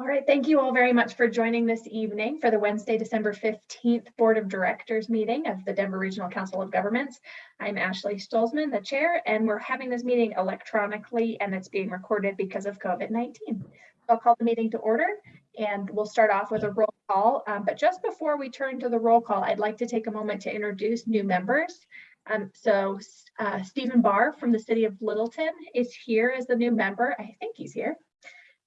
All right, thank you all very much for joining this evening for the Wednesday, December 15th Board of Directors meeting of the Denver Regional Council of Governments. I'm Ashley Stolzmann, the chair, and we're having this meeting electronically and it's being recorded because of COVID-19. I'll call the meeting to order and we'll start off with a roll call. Um, but just before we turn to the roll call, I'd like to take a moment to introduce new members. Um, so uh, Stephen Barr from the city of Littleton is here as the new member. I think he's here.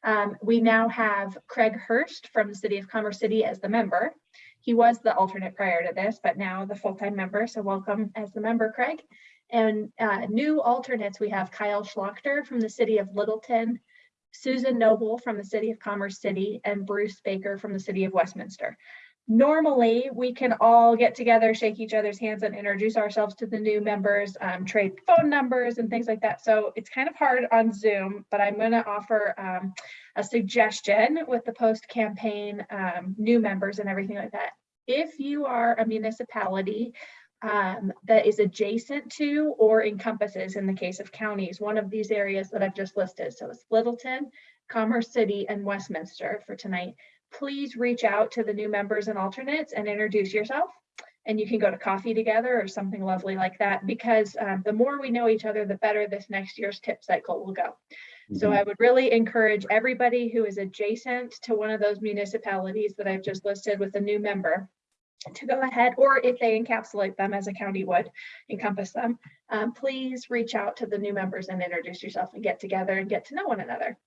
Um, we now have Craig Hurst from the City of Commerce City as the member. He was the alternate prior to this, but now the full-time member, so welcome as the member, Craig. And uh, new alternates, we have Kyle Schlachter from the City of Littleton, Susan Noble from the City of Commerce City, and Bruce Baker from the City of Westminster. Normally, we can all get together, shake each other's hands and introduce ourselves to the new members, um, trade phone numbers and things like that. So it's kind of hard on Zoom, but I'm gonna offer um, a suggestion with the post campaign um, new members and everything like that. If you are a municipality um, that is adjacent to or encompasses, in the case of counties, one of these areas that I've just listed. So it's Littleton, Commerce City, and Westminster for tonight please reach out to the new members and alternates and introduce yourself. And you can go to coffee together or something lovely like that because um, the more we know each other, the better this next year's TIP cycle will go. So Mhm. I would really encourage everybody who is adjacent to one of those municipalities that I've just listed with a new member to go ahead, or if they encapsulate them as a county would encompass them, um, please reach out to the new members and introduce yourself and get together and get to know one another.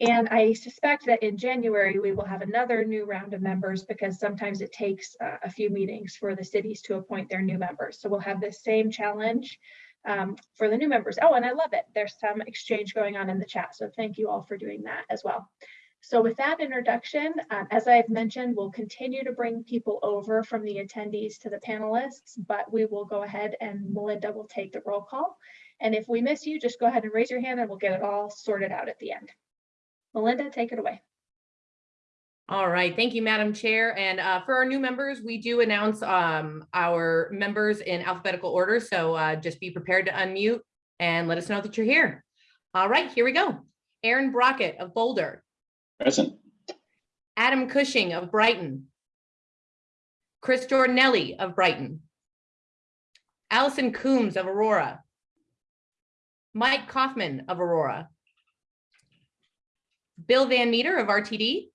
And I suspect that in January, we will have another new round of members because sometimes it takes uh, a few meetings for the cities to appoint their new members. So we'll have this same challenge um, for the new members. Oh, and I love it. There's some exchange going on in the chat. So thank you all for doing that as well. So with that introduction, um, as I've mentioned, we'll continue to bring people over from the attendees to the panelists, but we will go ahead and Melinda will take the roll call. And if we miss you, just go ahead and raise your hand and we'll get it all sorted out at the end. Melinda, take it away. All right, thank you, Madam Chair. And uh, for our new members, we do announce um, our members in alphabetical order. So uh, just be prepared to unmute and let us know that you're here. All right, here we go. Aaron Brockett of Boulder, Present. Adam Cushing of Brighton, Chris Jordanelli of Brighton, Allison Coombs of Aurora, Mike Kaufman of Aurora, Bill Van Meter of RTD,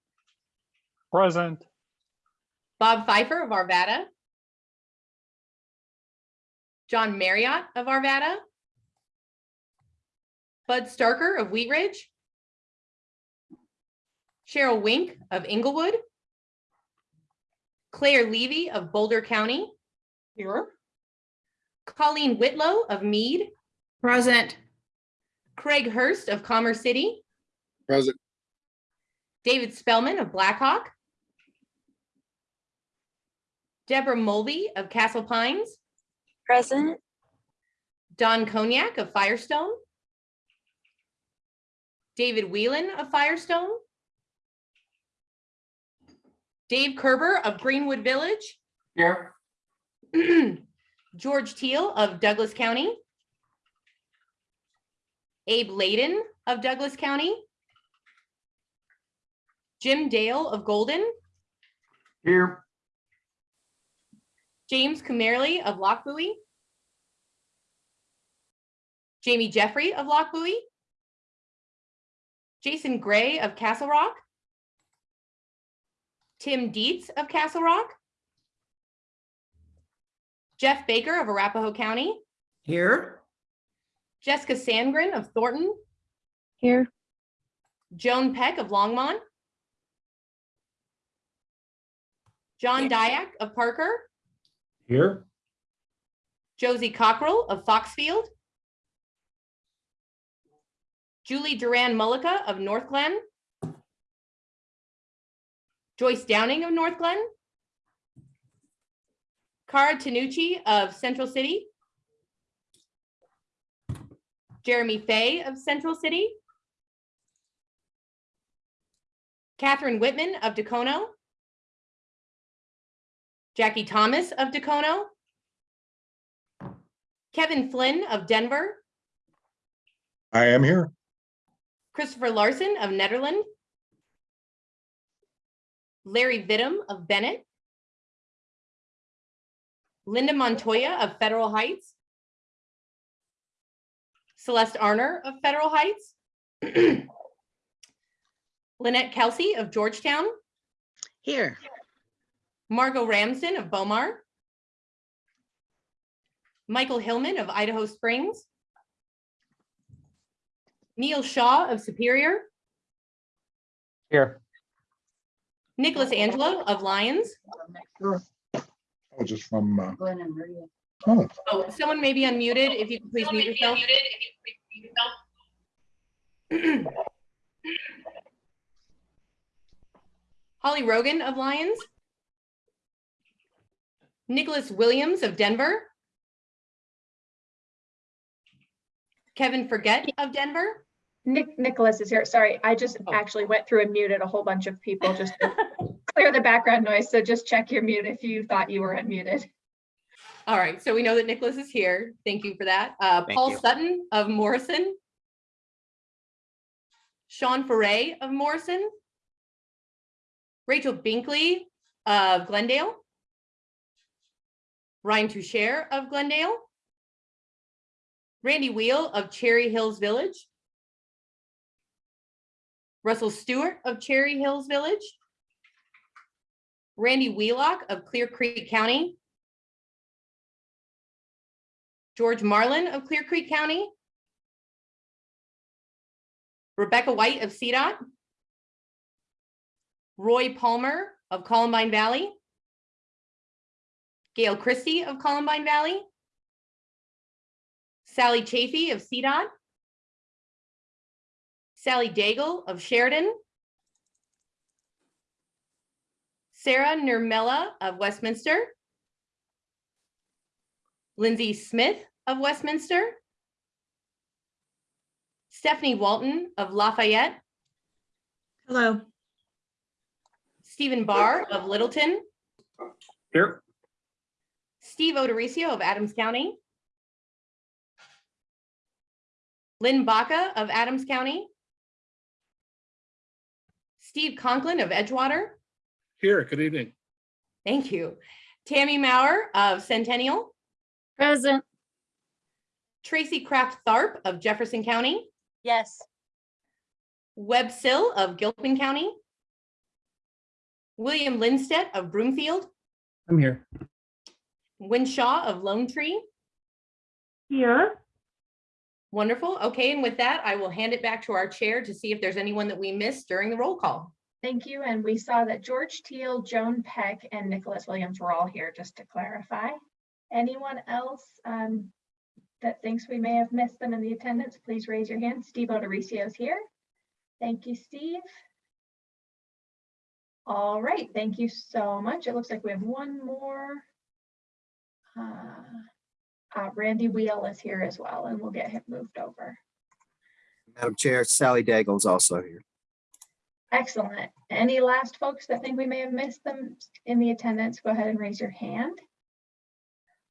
Present. Bob Fifer of Arvada. John Marriott of Arvada. Bud Starker of Wheat Ridge. Cheryl Wink of Englewood. Claire Levy of Boulder County. Here. Colleen Whitlow of Mead. Present. Craig Hurst of Commerce City. Present. David Spellman of Blackhawk. Deborah Mulvey of Castle Pines. Present, Don Conyac of Firestone. David Whelan of Firestone. Dave Kerber of Greenwood Village. Here. George Teal of Douglas County. Abe Laydon of Douglas County. Jim Dale of Golden, Here. James Kumerly of Lochbuie. Jamie Jeffrey of Lochbuie. Jason Gray of Castle Rock. Tim Dietz of Castle Rock. Jeff Baker of Arapahoe County. Here. Jessica Sandgren of Thornton. here, Joan Peck of Longmont. John Diak of Parker. Here. Josie Cockrell of Foxfield. Julie Duran Mullica of Northglenn. Joyce Downing of Northglenn. Cara Tanucci of Central City. Jeremy Fay of Central City. Catherine Whitman of Dacono. Jackie Thomas of Dacono. Kevin Flynn of Denver, I am here. Christopher Larson of Nederland, Larry Vittum of Bennett. Linda Montoya of Federal Heights. Celeste Arner of Federal Heights. Lynette Kelsey of Georgetown, Here. Margot Ramsden of Bow Mar. Michael Hillman of Idaho Springs. Neil Shaw of Superior, Here. Nicholas Angelo of Lyons. Oh, just from, uh, oh, Oh, someone may be unmuted. If you could please mute yourself. Holly Rogan of Lyons. Nicholas Williams of Denver. Kevin Forget of Denver. Nick, Nicholas is here. Sorry, I just Oh. actually went through and muted a whole bunch of people just to clear the background noise. So just check your mute if you thought you were unmuted. All right, so we know that Nicholas is here. Thank you for that. Uh, Paul you. Sutton of Morrison. Sean Foray of Morrison. Rachel Binkley of Glendale. Ryan Toucher of Glendale. Randy Wheel of Cherry Hills Village. Russell Stewart of Cherry Hills Village. Randy Wheelock of Clear Creek County. George Marlin of Clear Creek County. Rebecca White of CDOT. Roy Palmer of Columbine Valley. Gail Christie of Columbine Valley. Sally Chafee of CDOT. Sally Daigle of Sheridan. Sarah Nurmela of Westminster. Lindsay Smith of Westminster. Stephanie Walton of Lafayette, Hello. Stephen Barr of Littleton, Here. Steve O'Dorisio of Adams County. Lynn Baca of Adams County. Steve Conklin of Edgewater. Here, good evening. Thank you. Tammy Maurer of Centennial. Present. Tracy Kraft Tharp of Jefferson County. Yes. Webb Sill of Gilpin County. William Lindstedt of Broomfield. I'm here. Wynne Shaw of Lone Tree. Here. Wonderful. Okay, and with that, I will hand it back to our chair to see if there's anyone that we missed during the roll call. Thank you. And we saw that George Teal, Joan Peck, and Nicholas Williams were all here, just to clarify. Anyone else um, that thinks we may have missed them in the attendance, please raise your hand. Steve O'Dorisio is here. Thank you, Steve. All right, thank you so much. It looks like we have one more. Uh, uh, Randy Wheel is here as well, and we'll get him moved over. Madam Chair, Sally Daigle is also here. Excellent. Any last folks that think we may have missed them in the attendance, go ahead and raise your hand.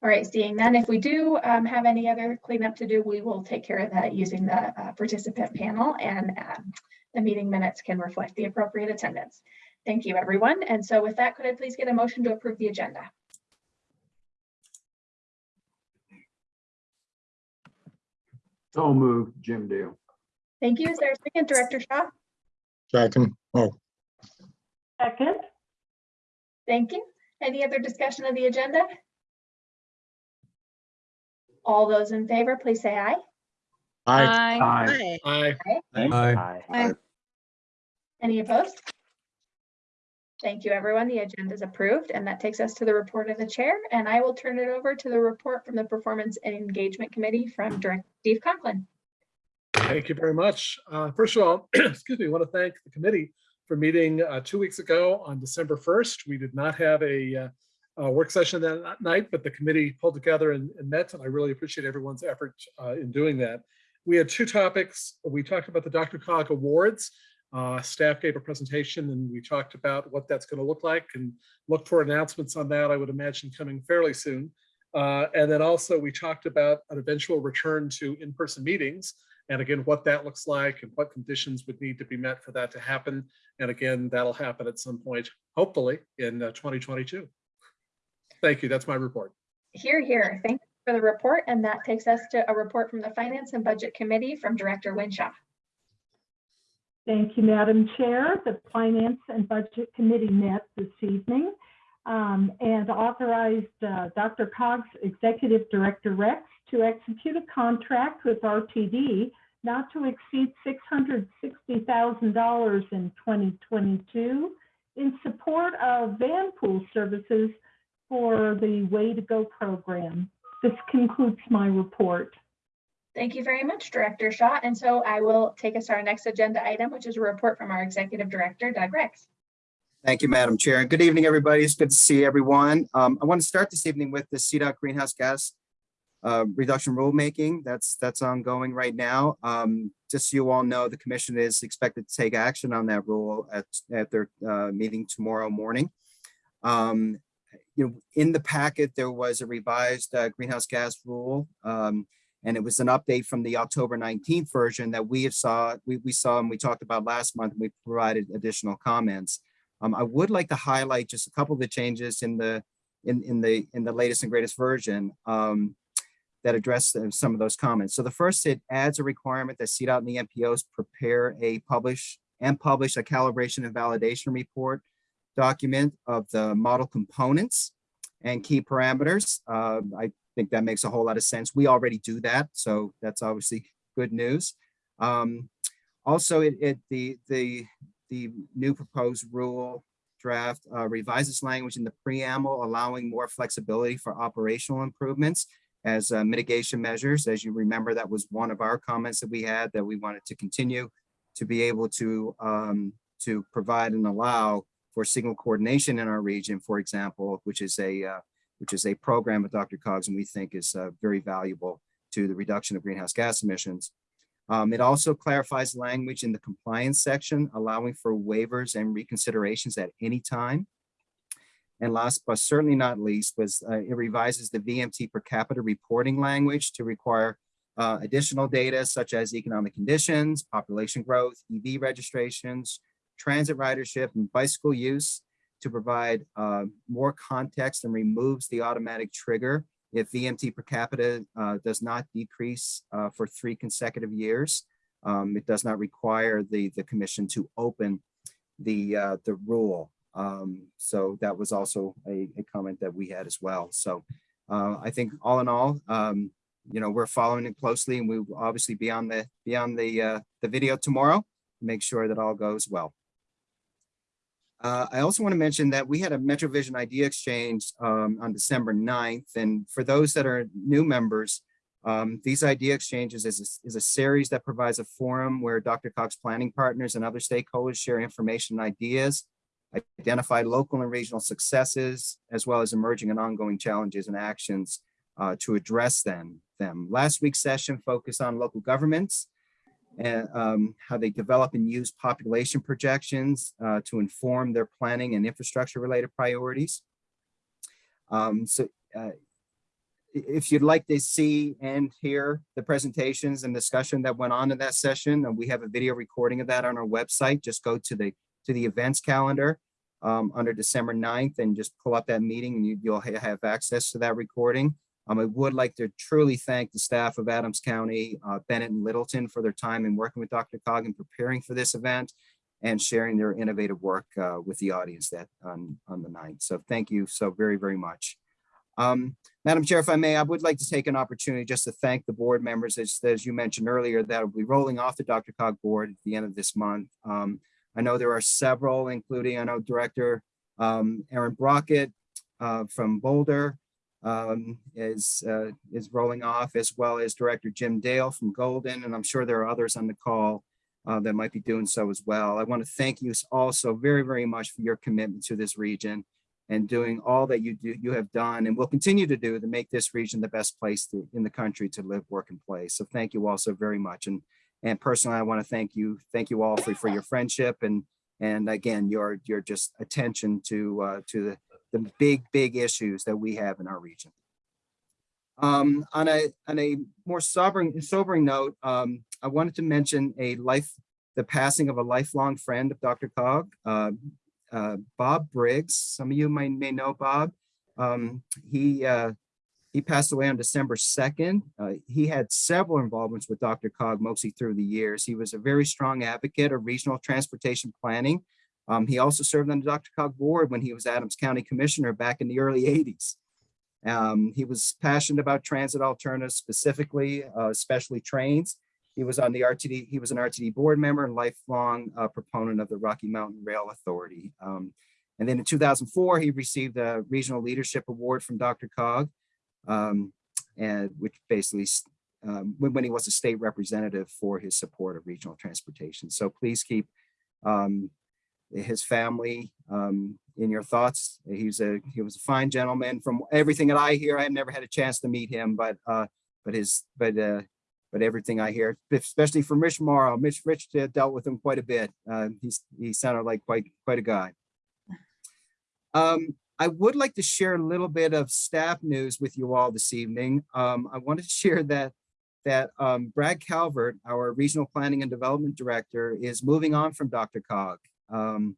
All right, seeing none, if we do um, have any other cleanup to do, we will take care of that using the uh, participant panel and um, the meeting minutes can reflect the appropriate attendance. Thank you, everyone. And so with that, could I please get a motion to approve the agenda? So moved, Jim Dale. Thank you. Is there a second, Director Shaw? second, oh, Second. Thank you. Any other discussion of the agenda? All those in favor, please say aye. aye, Aye. Aye. Aye. Aye. Any opposed? Thank you, everyone. The agenda is approved, and that takes us to the report of the chair, and I will turn it over to the report from the Performance and Engagement Committee from Director Steve Conklin. Thank you very much. Uh, First of all, excuse me, I want to thank the committee for meeting uh, two weeks ago on December 1st. We did not have a uh, a work session that night, but the committee pulled together and and met, and I really appreciate everyone's effort uh, in doing that. We had two topics. We talked about the Dr. Cog Awards. Uh, Staff gave a presentation and we talked about what that's going to look like and look for announcements on that, I would imagine coming fairly soon. Uh, And then also we talked about an eventual return to in-person meetings And again, what that looks like and what conditions would need to be met for that to happen. And again, that'll happen at some point, hopefully in uh, 2022. Thank you. That's my report. Here, here. Thank you for the report. And that takes us to a report from the Finance and Budget Committee from Director Wynne Shaw. Thank you, Madam Chair. The Finance and Budget Committee met this evening um, and authorized uh, Dr. Cog's Executive Director Rex to execute a contract with RTD not to exceed $660,000 in 2022 in support of van pool services for the Way to Go program. This concludes my report. Thank you very much, Director Shaw. And so I will take us to our next agenda item, which is a report from our Executive Director, Doug Rex. Thank you, Madam Chair. Good evening, everybody. It's good to see everyone. Um, I want to start this evening with the CDOT greenhouse gas uh, reduction rulemaking. That's that's ongoing right now. Um, just so you all know, the commission is expected to take action on that rule at, at their uh, meeting tomorrow morning. Um, you know, in the packet, there was a revised uh, greenhouse gas rule. Um, and it was an update from the October 19th version that we have saw, we, we saw and we talked about last month. And we provided additional comments. Um, I would like to highlight just a couple of the changes in the in, in the in the latest and greatest version um, that address some of those comments. So the first, it adds a requirement that CDOT and the MPOs prepare a publish and publish a calibration and validation report document of the model components and key parameters. Uh, I think that makes a whole lot of sense. We already do that, so that's obviously good news. Um, also, it, it the the the new proposed rule draft uh, revises language in the preamble, allowing more flexibility for operational improvements as uh, mitigation measures. As you remember, that was one of our comments that we had that we wanted to continue to be able to um, to provide and allow for signal coordination in our region, for example, which is a uh, which is a program with Dr. Cogs and we think is uh, very valuable to the reduction of greenhouse gas emissions. Um, it also clarifies language in the compliance section, allowing for waivers and reconsiderations at any time. And last but certainly not least was uh, it revises the VMT per capita reporting language to require uh, additional data such as economic conditions, population growth, EV registrations, transit ridership, and bicycle use to provide uh, more context and removes the automatic trigger if VMT per capita uh, does not decrease uh, for three consecutive years. Um, it does not require the, the commission to open the, uh, the rule. Um, so that was also a, a, comment that we had as well. So uh, I think all in all, um, you know, we're following it closely and we will obviously be on the, be on the, uh, the video tomorrow, to make sure that all goes well. Uh, I also want to mention that we had a MetroVision idea exchange um, on December 9th. And for those that are new members, um, these idea exchanges is a, is a series that provides a forum where Dr. Cog's planning partners and other stakeholders share information and ideas, identify local and regional successes, as well as emerging and ongoing challenges and actions uh, to address them, them. Last week's session focused on local governments and um, how they develop and use population projections uh, to inform their planning and infrastructure related priorities. Um, so uh, if you'd like to see and hear the presentations and discussion that went on in that session, we have a video recording of that on our website, just go to the to the events calendar um, under December 9th and just pull up that meeting and you, you'll have access to that recording. Um, I would like to truly thank the staff of Adams County, uh, Bennett and Littleton for their time in working with Dr. Cog and preparing for this event and sharing their innovative work uh, with the audience that on, on the 9th. So thank you so very, very much. Um, Madam Chair, if I may, I would like to take an opportunity just to thank the board members, as, as you mentioned earlier, that will be rolling off the Dr. Cog board at the end of this month. Um, I know there are several, including I know Director um, Aaron Brockett uh, from Boulder, um, is uh, is rolling off, as well as Director Jim Dale from Golden, and I'm sure there are others on the call uh, that might be doing so as well. I want to thank you also very, very much for your commitment to this region and doing all that you do, you have done and will continue to do to make this region the best place to, in the country to live, work, and play. So thank you all so very much. And and personally, I want to thank you, thank you all for, for your friendship and and again your your just attention to uh, to the the big, big issues that we have in our region. Um, on a, on a more sobering, sobering note, um, I wanted to mention a life, the passing of a lifelong friend of Dr. Cog, uh, uh, Bob Briggs. Some of you might, may know Bob. Um, he, uh, he passed away on December 2nd. Uh, he had several involvements with Dr. Cog mostly through the years. He was a very strong advocate of regional transportation planning. Um, he also served on the Dr. Cog board when he was Adams County Commissioner back in the early 80s. Um, he was passionate about transit alternatives, specifically, uh, especially trains. He was on the RTD, he was an RTD board member and lifelong uh, proponent of the Rocky Mountain Rail Authority. Um, and then in 2004, he received a Regional Leadership Award from Dr. Cog, um, and which basically, um, when, when he was a state representative for his support of regional transportation. So please keep um, his family um, in your thoughts. He's a he was a fine gentleman. From everything that I hear, I've never had a chance to meet him, but uh, but his but uh, but everything I hear, especially from Rich Morrow, Mitch Rich uh, dealt with him quite a bit. Uh, he's he sounded like quite quite a guy. Um, I would like to share a little bit of staff news with you all this evening. Um, I wanted to share that that um, Brad Calvert, our Regional Planning and Development Director, is moving on from Dr. Cog. Um,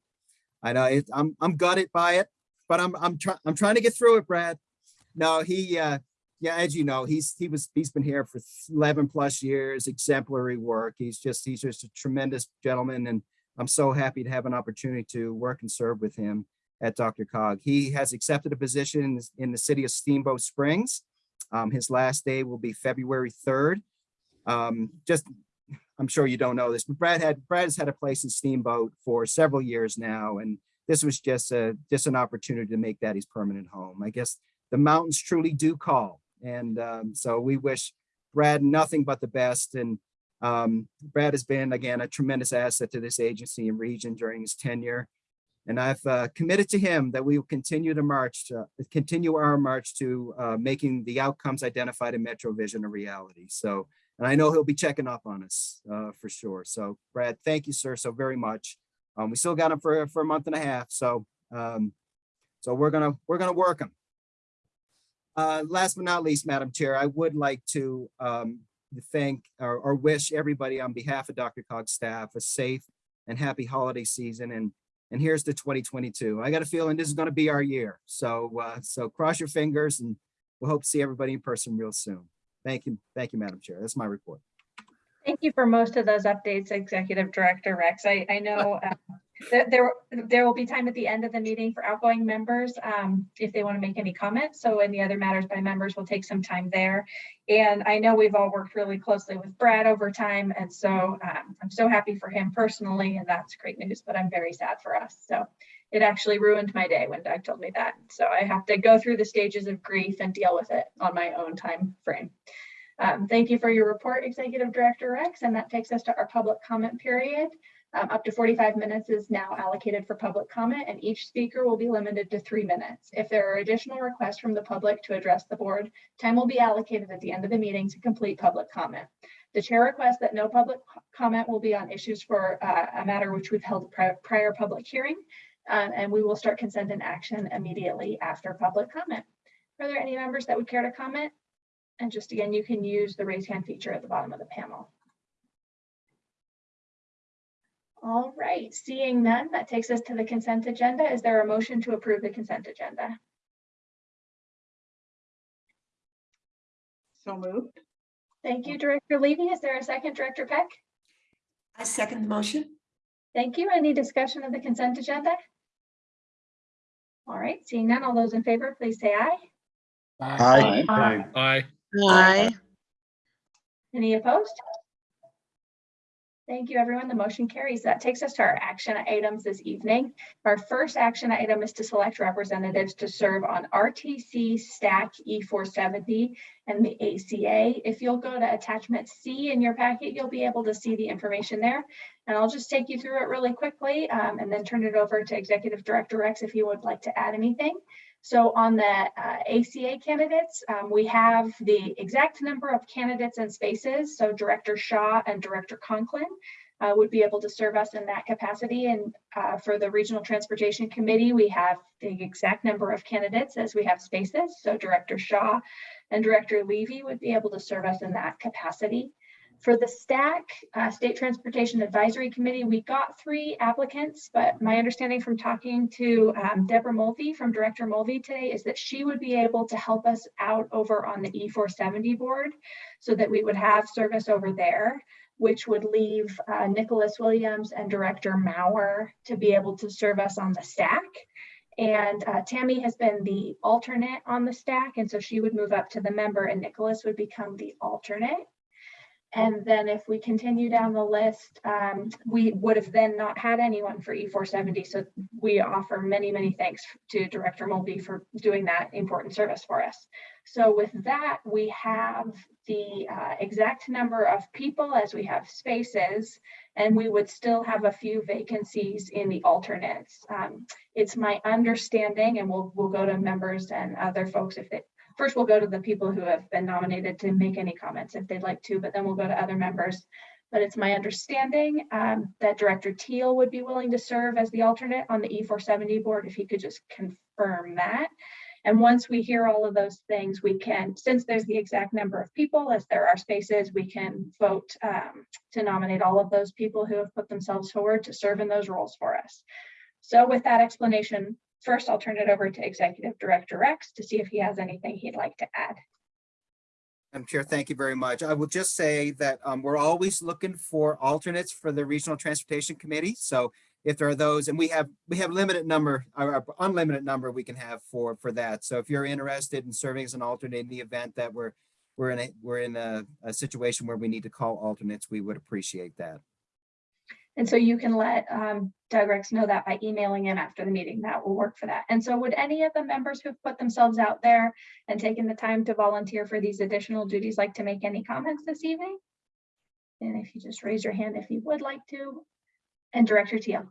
I know it, I'm I'm gutted by it, but I'm I'm trying I'm trying to get through it, Brad. No, he uh, yeah, as you know, he's he was he's been here for 11 plus years, exemplary work. He's just he's just a tremendous gentleman, and I'm so happy to have an opportunity to work and serve with him at Dr. Cog. He has accepted a position in, in the city of Steamboat Springs. Um, his last day will be February 3rd. Um, just I'm sure you don't know this, but Brad had Brad has had a place in Steamboat for several years now, and this was just a just an opportunity to make that his permanent home. I guess the mountains truly do call, and um, so we wish Brad nothing but the best. And um, Brad has been again a tremendous asset to this agency and region during his tenure, and I've uh, committed to him that we will continue to march to continue our march to uh, making the outcomes identified in Metro Vision a reality. So. And I know he'll be checking up on us uh, for sure. So Brad, thank you, sir, so very much. Um, we still got him for, for a month and a half. So um, so we're gonna we're gonna work him. Uh, last but not least, Madam Chair, I would like to um, thank or, or wish everybody on behalf of Dr. Cog's staff a safe and happy holiday season. And and here's the 2022. I got a feeling this is going to be our year. So uh, so cross your fingers and we'll hope to see everybody in person real soon. Thank you. Thank you, Madam Chair. That's my report. Thank you for most of those updates, Executive Director Rex. I, I know uh, that there, there will be time at the end of the meeting for outgoing members um, if they want to make any comments. So any other matters by members will take some time there. And I know we've all worked really closely with Brad over time. And so um, I'm so happy for him personally, and that's great news, but I'm very sad for us. So it actually ruined my day when Doug told me that. So I have to go through the stages of grief and deal with it on my own time frame. Um, thank you for your report, Executive Director Rex, and that takes us to our public comment period. Um, up to 45 minutes is now allocated for public comment and each speaker will be limited to three minutes. If there are additional requests from the public to address the board, time will be allocated at the end of the meeting to complete public comment. The chair requests that no public comment will be on issues for uh, a matter which we've held pri prior public hearing, uh, and we will start consent and action immediately after public comment. Are there any members that would care to comment? And just again, you can use the raise hand feature at the bottom of the panel. All right, seeing none, that takes us to the consent agenda. Is there a motion to approve the consent agenda? So moved. Thank you, Director Levy. Is there a second, Director Peck? I second the motion. Thank you. Any discussion of the consent agenda? All right, seeing none, all those in favor, please say aye. Aye. Aye. Aye. Aye. Any opposed? Thank you, everyone. The motion carries. That takes us to our action items this evening. Our first action item is to select representatives to serve on RTC STAC E470 and the ACA. If you'll go to attachment C in your packet, you'll be able to see the information there. And I'll just take you through it really quickly um, and then turn it over to Executive Director Rex if you would like to add anything. So on the uh, ACA candidates, um, we have the exact number of candidates and spaces. So Director Shaw and Director Conklin. uh, would be able to serve us in that capacity. And uh, for the Regional Transportation Committee, we have the exact number of candidates as we have spaces. So Director Shaw and Director Levy would be able to serve us in that capacity. For the STAC, uh, State Transportation Advisory Committee, we got three applicants, but my understanding from talking to um, Deborah Mulvey from Director Mulvey today is that she would be able to help us out over on the E470 board so that we would have service over there, which would leave uh, Nicholas Williams and Director Maurer to be able to serve us on the STAC. And uh, Tammy has been the alternate on the STAC, and so she would move up to the member and Nicholas would become the alternate. And then if we continue down the list, um, we would have then not had anyone for E470. So we offer many, many thanks to Director Mulvey for doing that important service for us. So with that, we have the uh, exact number of people as we have spaces, and we would still have a few vacancies in the alternates. Um, it's my understanding, and we'll, we'll go to members and other folks if they, first we'll go to the people who have been nominated to make any comments if they'd like to, but then we'll go to other members. But it's my understanding um, that Director Teal would be willing to serve as the alternate on the E470 board if he could just confirm that. And once we hear all of those things, we can, since there's the exact number of people, as there are spaces, we can vote um, to nominate all of those people who have put themselves forward to serve in those roles for us. So with that explanation, first I'll turn it over to Executive Director Rex to see if he has anything he'd like to add. Madam Chair, thank you very much. I will just say that um, we're always looking for alternates for the Regional Transportation Committee. So if there are those, and we have, we have limited number, or unlimited number we can have for, for that. So if you're interested in serving as an alternate in the event that we're, we're in a, we're in a, a situation where we need to call alternates, we would appreciate that. And so you can let um, Doug Rex know that by emailing him after the meeting, that will work for that. And so would any of the members who've put themselves out there and taken the time to volunteer for these additional duties like to make any comments this evening? And if you just raise your hand if you would like to. And Director Teal.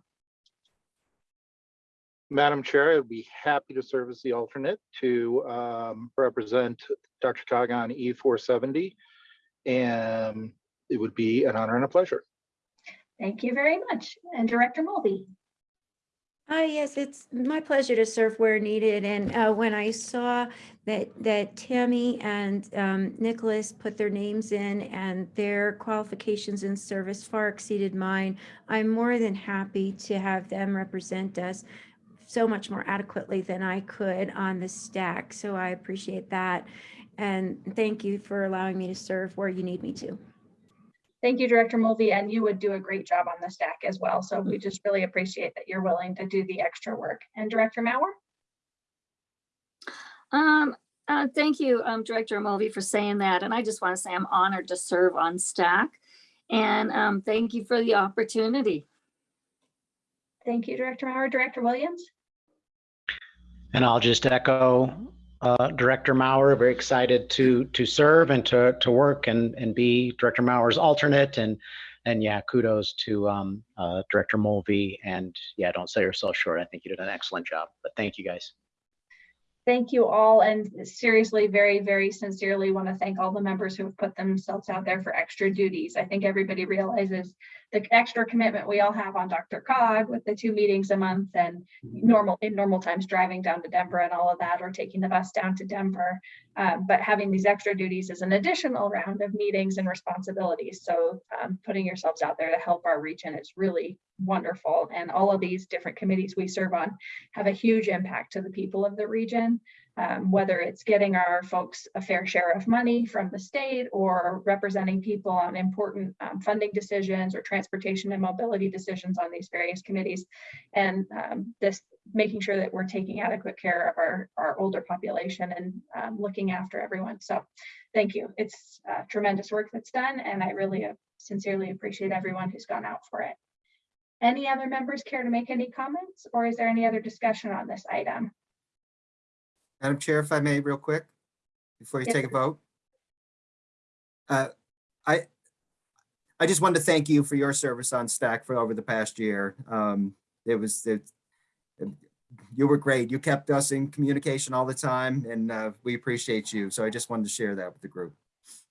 Madam Chair, I'd be happy to serve as the alternate to um, represent Dr. Cog on E four seventy. And it would be an honor and a pleasure. Thank you very much. And Director Mulvey. Uh, yes, it's my pleasure to serve where needed. And uh, when I saw that that Tammy and um, Nicholas put their names in and their qualifications in service far exceeded mine, I'm more than happy to have them represent us so much more adequately than I could on the STAC. So I appreciate that. And thank you for allowing me to serve where you need me to. Thank you, Director Mulvey, and you would do a great job on the STAC as well. So we just really appreciate that you're willing to do the extra work. And Director Maurer? Um, uh, thank you, um, Director Mulvey for saying that. And I just want to say I'm honored to serve on STAC. And, um, thank you for the opportunity. Thank you, Director Maurer. Director Williams? And I'll just echo uh, Director Maurer, very excited to to serve and to to work and and be Director Maurer's alternate and and yeah, kudos to um, uh, Director Mulvey and yeah, don't sell yourself short. I think you did an excellent job. But thank you guys. Thank you all and seriously, very, very sincerely want to thank all the members who have put themselves out there for extra duties. I think everybody realizes the extra commitment we all have on Dr. Cog with the two meetings a month and normal, in normal times, driving down to Denver and all of that, or taking the bus down to Denver. Um, but having these extra duties is an additional round of meetings and responsibilities. So um, putting yourselves out there to help our region is really wonderful. And all of these different committees we serve on have a huge impact to the people of the region um, whether it's getting our folks a fair share of money from the state or representing people on important um, funding decisions or transportation and mobility decisions on these various committees. And um, this making sure that we're taking adequate care of our, our older population and um, looking after everyone. So thank you. It's uh, tremendous work that's done and I really uh, sincerely appreciate everyone who's gone out for it. Any other members care to make any comments or is there any other discussion on this item? Madam Chair, if I may, real quick, before you Yes, take a vote. Uh, I, I just wanted to thank you for your service on STAC for over the past year. Um, It was, it, you were great. You kept us in communication all the time and uh, we appreciate you. So I just wanted to share that with the group.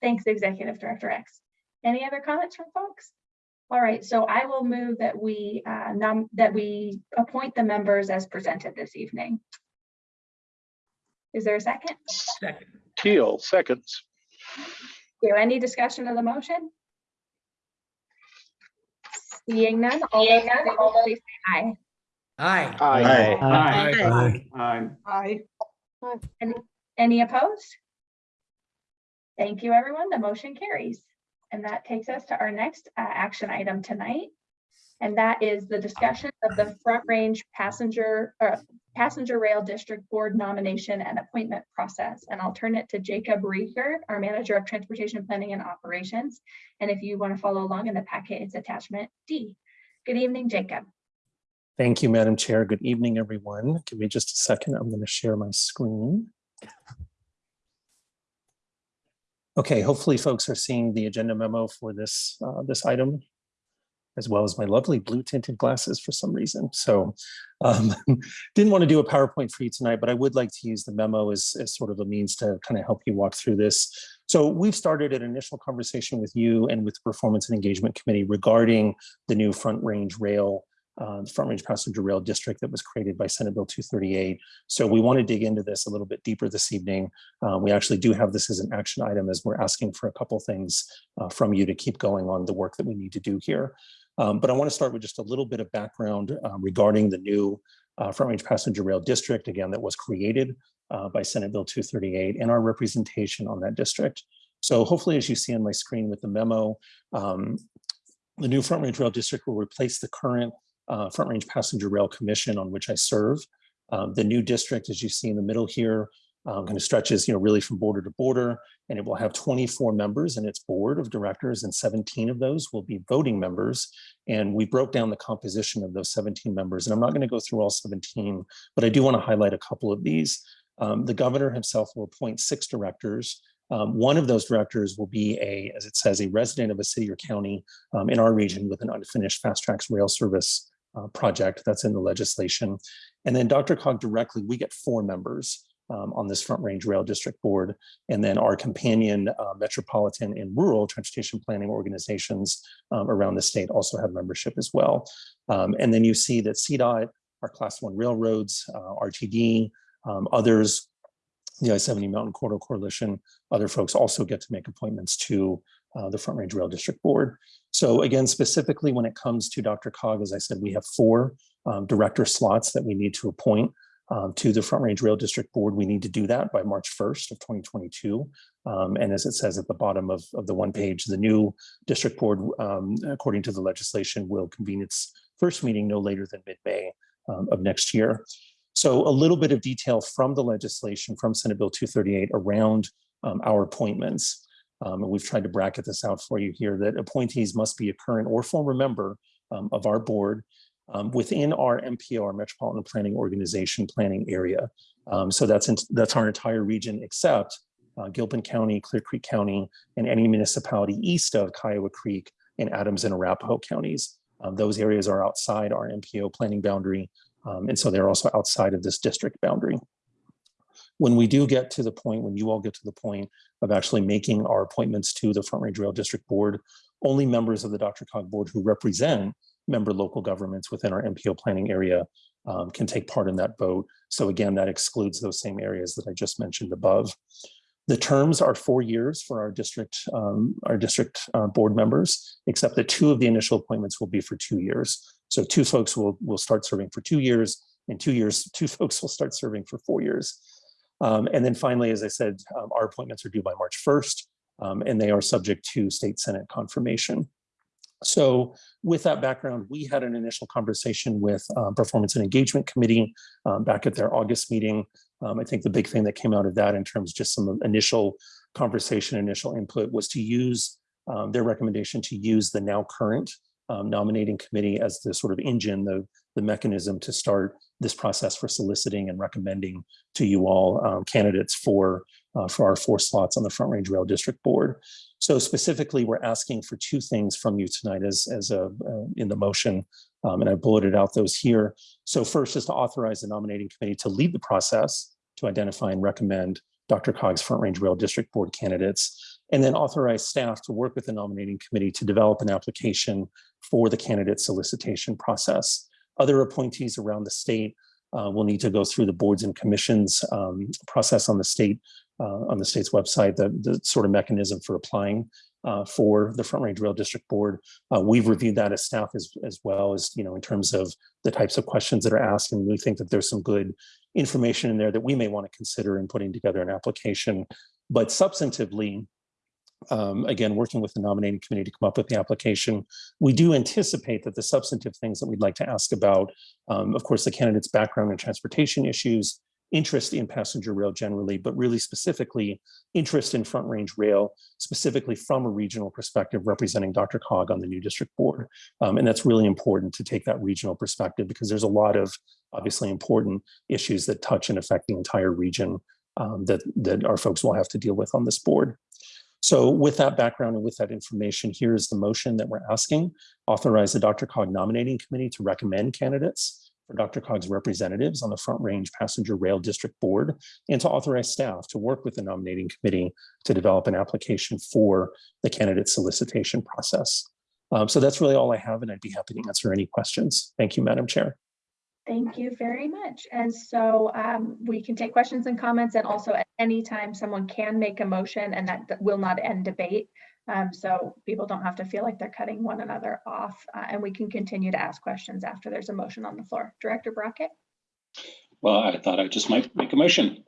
Thanks, Executive Director X. Any other comments from folks? All right, so I will move that we, uh, that we appoint the members as presented this evening. Is there a second? Second. Teal, seconds. There any discussion of the motion? Seeing none, all those in favor, please say aye. Aye. Aye. Aye. Aye. Any opposed? Thank you, everyone. The motion carries. And that takes us to our next uh, action item tonight. And that is the discussion of the Front Range Passenger, uh, Passenger Rail District Board nomination and appointment process. And I'll turn it to Jacob Riger, our Manager of Transportation Planning and Operations. And if you want to follow along in the packet, it's attachment D. Good evening, Jacob. Thank you, Madam Chair. Good evening, everyone. Give me just a second. I'm going to share my screen. Okay, hopefully folks are seeing the agenda memo for this, uh, this item, as well as my lovely blue tinted glasses for some reason. So um, didn't want to do a PowerPoint for you tonight, but I would like to use the memo as, as sort of a means to kind of help you walk through this. So we've started an initial conversation with you and with the Performance and Engagement Committee regarding the new Front Range Rail uh, Front Range Passenger Rail District that was created by Senate Bill 238. So we want to dig into this a little bit deeper this evening. Uh, we actually do have this as an action item as we're asking for a couple things uh, from you to keep going on the work that we need to do here. Um, but I want to start with just a little bit of background uh, regarding the new uh, Front Range Passenger Rail District, again, that was created uh, by Senate Bill 238 and our representation on that district. So hopefully, as you see on my screen with the memo, um, the new Front Range Rail District will replace the current uh, Front Range Passenger Rail Commission on which I serve. Um, the new district, as you see in the middle here, um, kind of stretches, you know, really from border to border, and it will have 24 members in its board of directors, and 17 of those will be voting members. And we broke down the composition of those 17 members, and I'm not going to go through all 17, but I do want to highlight a couple of these. Um, the governor himself will appoint six directors. Um, one of those directors will be a, as it says, a resident of a city or county um, in our region with an unfinished FasTracks rail service uh, project that's in the legislation. And then Dr. Cog directly, we get four members um, on this Front Range Rail District Board. And then our companion uh, metropolitan and rural transportation planning organizations um, around the state also have membership as well. Um, and then you see that CDOT, our class one railroads, uh, RTD, um, others, the I-70 Mountain Corridor Coalition, other folks also get to make appointments to uh, the Front Range Rail District Board. So again, specifically when it comes to Dr. Cog, as I said, we have four um, director slots that we need to appoint um, to the Front Range Rail District Board. We need to do that by March 1st of 2022. Um, and as it says at the bottom of, of the one page, the new district board, um, according to the legislation, will convene its first meeting no later than mid-May um, of next year. So a little bit of detail from the legislation from Senate Bill 238 around um, our appointments. Um, and we've tried to bracket this out for you here that appointees must be a current or former member of our board um, within our MPO, Metropolitan Planning Organization planning area. Um, so that's in, that's our entire region except uh, Gilpin County, Clear Creek County, and any municipality east of Kiowa Creek and Adams and Arapahoe counties. Um, those areas are outside our MPO planning boundary, um, and so they're also outside of this district boundary when we do get to the point, when you all get to the point of actually making our appointments to the Front Range Rail District Board, only members of the Dr. Cog Board who represent member local governments within our MPO planning area um, can take part in that vote. So again, that excludes those same areas that I just mentioned above. The terms are four years for our district, um, our district uh, board members, except that two of the initial appointments will be for two years. So two folks will, will start serving for two years, and two years, two folks will start serving for four years. Um, and then finally, as I said, um, our appointments are due by March 1st, um, and they are subject to state Senate confirmation. So with that background, we had an initial conversation with uh, Performance and Engagement Committee um, back at their August meeting. Um, I think the big thing that came out of that in terms of just some initial conversation, initial input was to use um, their recommendation to use the now current nominating committee as the sort of engine, the, the mechanism to start this process for soliciting and recommending to you all um, candidates for uh, for our four slots on the Front Range Rail District Board. So specifically, we're asking for two things from you tonight as, as a, uh, in the motion, um, and I bulleted out those here. So first is to authorize the nominating committee to lead the process to identify and recommend Dr. Cog's Front Range Rail District Board candidates, and then authorize staff to work with the nominating committee to develop an application for the candidate solicitation process. Other appointees around the state uh, will need to go through the boards and commissions um, process on the state on the state's website, the, the sort of mechanism for applying uh, for the Front Range Rail District Board. Uh, we've reviewed that as staff as, as well as, you know, in terms of the types of questions that are asked. And we think that there's some good information in there that we may want to consider in putting together an application. But substantively, um, again, working with the nominating committee to come up with the application, we do anticipate that the substantive things that we'd like to ask about, um, of course, the candidate's background and transportation issues, interest in passenger rail generally, but really specifically interest in front range rail, specifically from a regional perspective representing Dr. Cog on the new district board. Um, and that's really important to take that regional perspective because there's a lot of obviously important issues that touch and affect the entire region um, that, that our folks will have to deal with on this board. So with that background and with that information, here is the motion that we're asking. Authorize the Dr. Cog nominating committee to recommend candidates for Dr. Cog's representatives on the Front Range Passenger Rail District Board and to authorize staff to work with the nominating committee to develop an application for the candidate solicitation process. Um, so that's really all I have and I'd be happy to answer any questions. Thank you, Madam Chair. Thank you very much. And so um, we can take questions and comments and also at any time someone can make a motion and that, that will not end debate. Um, so people don't have to feel like they're cutting one another off uh, and we can continue to ask questions after there's a motion on the floor. Director Brockett? Well, I thought I just might make a motion.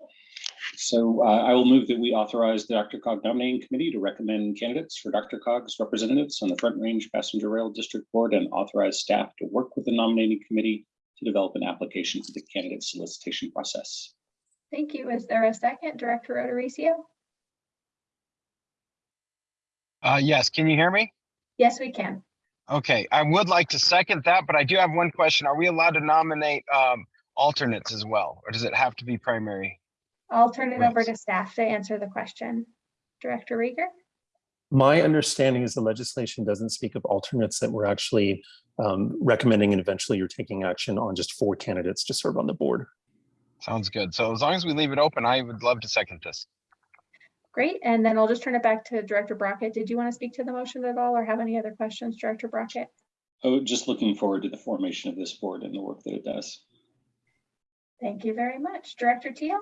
So uh, I will move that we authorize the Dr. Cog nominating committee to recommend candidates for Dr. Cog's representatives on the Front Range Passenger Rail District Board and authorize staff to work with the nominating committee to develop an application for the candidate solicitation process. Thank you. Is there a second, Director O'Dorisio? Uh, yes, can you hear me? Yes, we can. Okay, I would like to second that, but I do have one question. Are we allowed to nominate um, alternates as well, or does it have to be primary? I'll turn it over to staff to answer the question. Director Riger? My understanding is the legislation doesn't speak of alternates that we're actually um, recommending and eventually you're taking action on just four candidates to serve on the board. Sounds good. So as long as we leave it open, I would love to second this. Great. And then I'll just turn it back to Director Brockett. Did you want to speak to the motion at all or have any other questions, Director Brockett? Oh, just looking forward to the formation of this board and the work that it does. Thank you very much. Director Teal?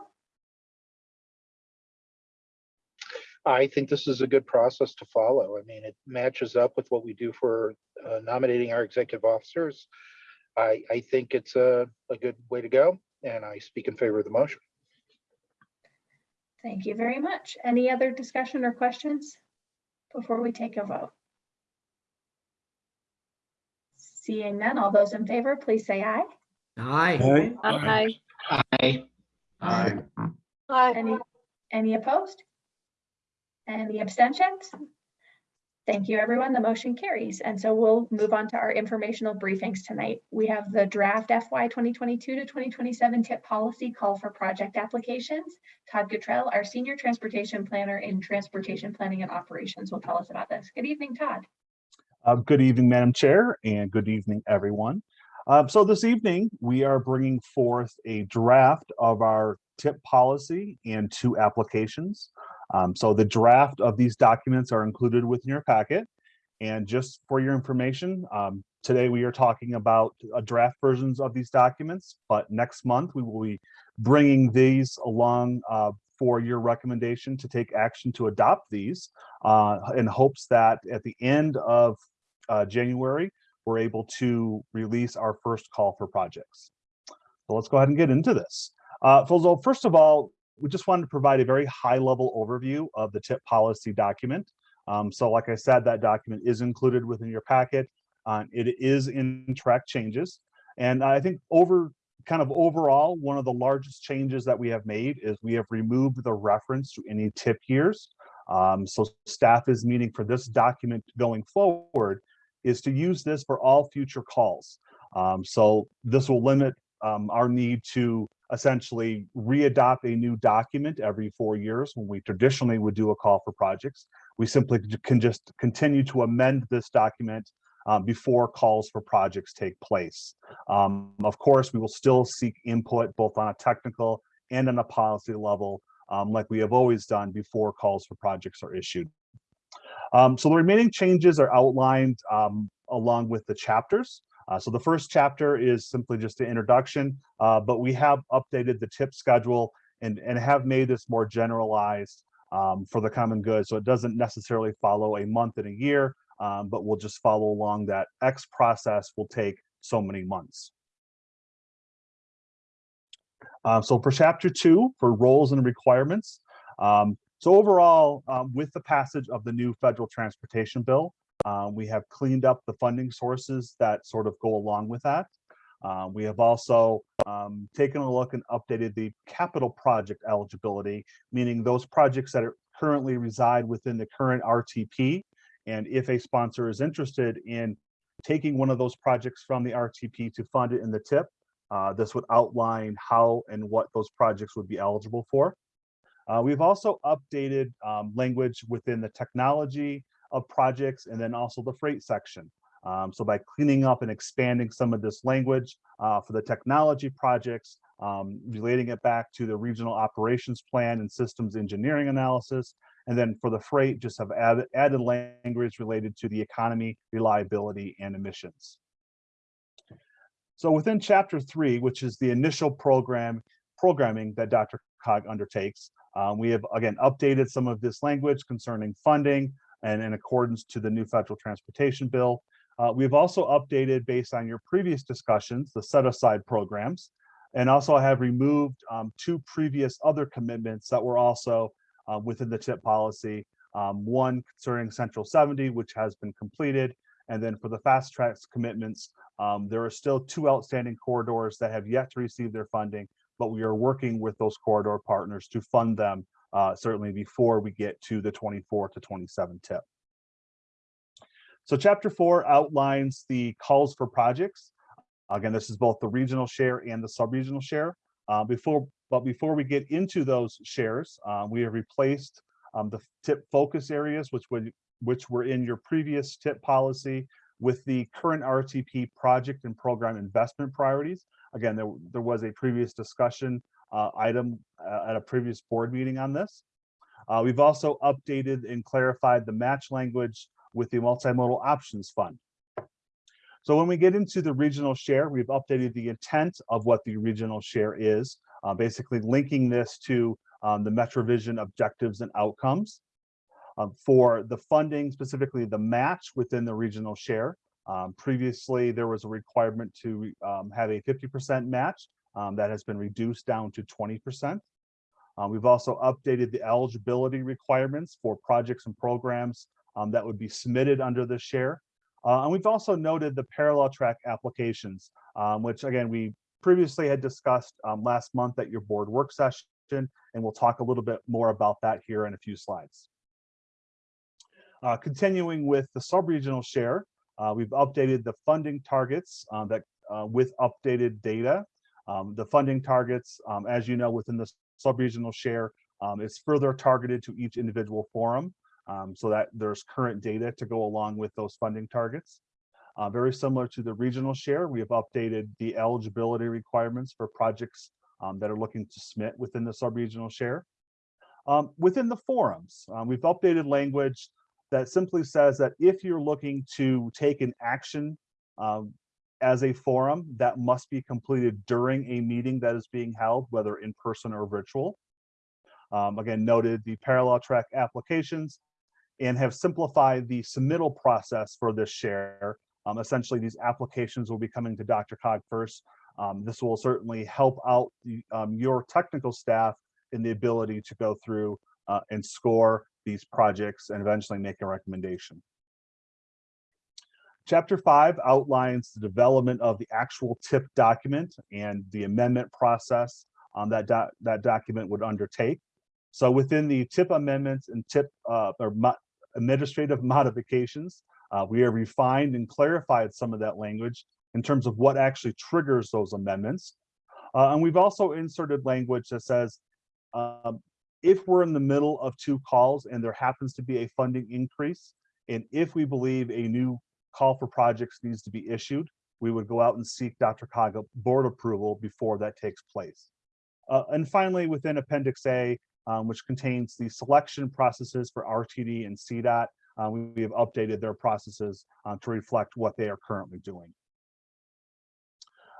I think this is a good process to follow. I mean, it matches up with what we do for uh, nominating our executive officers. I, I think it's a, a good way to go, and I speak in favor of the motion. Thank you very much. Any other discussion or questions before we take a vote? Seeing none, all those in favor, please say aye. Aye. Aye. Aye. Aye. Any, any opposed? Any abstentions? Thank you, everyone. The motion carries. And so we'll move on to our informational briefings tonight. We have the draft FY 2022 to 2027 TIP policy call for project applications. Todd Cottrell, our senior transportation planner in transportation planning and operations will tell us about this. Good evening, Todd. Uh, Good evening, Madam Chair, and good evening, everyone. Uh, So this evening, we are bringing forth a draft of our TIP policy and two applications. Um, So the draft of these documents are included within your packet. And just for your information, um, today we are talking about uh, draft versions of these documents, but next month we will be bringing these along uh, for your recommendation to take action to adopt these uh, in hopes that at the end of uh, January, we're able to release our first call for projects. So let's go ahead and get into this. Uh, first of all, we just wanted to provide a very high level overview of the TIP policy document. Um, so like I said, that document is included within your packet. Uh, it is in track changes. And I think over kind of overall, one of the largest changes that we have made is we have removed the reference to any TIP years. Um, so staff is meeting for this document going forward is to use this for all future calls. Um, so this will limit um, our need to essentially readopt a new document every four years when we traditionally would do a call for projects. We simply can just continue to amend this document um, before calls for projects take place. Um, of course, we will still seek input both on a technical and on a policy level, um, like we have always done before calls for projects are issued. Um, so the remaining changes are outlined um, along with the chapters. Uh, so the first chapter is simply just an introduction, uh, but we have updated the TIP schedule and, and have made this more generalized um, for the common good. So it doesn't necessarily follow a month and a year, um, but we'll just follow along that X process will take so many months. Uh, so for chapter two, for roles and requirements, um, so overall, um, with the passage of the new federal transportation bill, uh, we have cleaned up the funding sources that sort of go along with that. Uh, we have also um, taken a look and updated the capital project eligibility, meaning those projects that are currently reside within the current RTP. And if a sponsor is interested in taking one of those projects from the RTP to fund it in the TIP, uh, this would outline how and what those projects would be eligible for. Uh, we've also updated um, language within the technology of projects and then also the freight section. Um, so by cleaning up and expanding some of this language uh, for the technology projects, um, relating it back to the regional operations plan and systems engineering analysis, and then for the freight, just have added, added language related to the economy, reliability, and emissions. So within chapter three, which is the initial program programming that Dr. Cog undertakes, um, we have again updated some of this language concerning funding and in accordance to the new federal transportation bill. Uh, we've also updated based on your previous discussions, the set aside programs, and also I have removed um, two previous other commitments that were also uh, within the TIP policy. Um, one concerning Central 70, which has been completed. And then for the FasTracks commitments, um, there are still two outstanding corridors that have yet to receive their funding, but we are working with those corridor partners to fund them uh, certainly before we get to the 24 to 27 TIP. So chapter four outlines the calls for projects. Again, this is both the regional share and the sub-regional share. Uh, before, but before we get into those shares, uh, we have replaced um, the TIP focus areas, which would which were in your previous TIP policy with the current RTP project and program investment priorities. Again, there, there was a previous discussion item uh, at a previous board meeting on this. Uh, we've also updated and clarified the match language with the multimodal options fund. So when we get into the regional share, we've updated the intent of what the regional share is, uh, basically linking this to um, the MetroVision objectives and outcomes. Um, for the funding, specifically the match within the regional share, um, previously there was a requirement to um, have a 50% match um, that has been reduced down to 20%. Uh, we've also updated the eligibility requirements for projects and programs um, that would be submitted under the share. Uh, and we've also noted the parallel track applications, um, which again, we previously had discussed um, last month at your board work session, and we'll talk a little bit more about that here in a few slides. Uh, continuing with the sub-regional share, uh, we've updated the funding targets uh, that uh, with updated data. Um, the funding targets, um, as you know, within the sub-regional share, um, is further targeted to each individual forum um, so that there's current data to go along with those funding targets. Uh, very similar to the regional share, we have updated the eligibility requirements for projects um, that are looking to submit within the sub-regional share. Um, within the forums, we've updated language that simply says that if you're looking to take an action um, as a forum, that must be completed during a meeting that is being held, whether in person or virtual. Um, again, noted the parallel track applications and have simplified the submittal process for this share. Um, essentially, these applications will be coming to Dr. Cog first. Um, this will certainly help out the, um, your technical staff in the ability to go through uh, and score these projects and eventually make a recommendation. Chapter five outlines the development of the actual TIP document and the amendment process um, that, do that document would undertake. So within the TIP amendments and TIP uh, or mo administrative modifications, uh, we have refined and clarified some of that language in terms of what actually triggers those amendments. Uh, and we've also inserted language that says, um, if we're in the middle of two calls and there happens to be a funding increase, and if we believe a new call for projects needs to be issued, we would go out and seek Dr. Cog board approval before that takes place. Uh, and finally, within Appendix A, um, which contains the selection processes for RTD and CDOT, uh, we have updated their processes uh, to reflect what they are currently doing.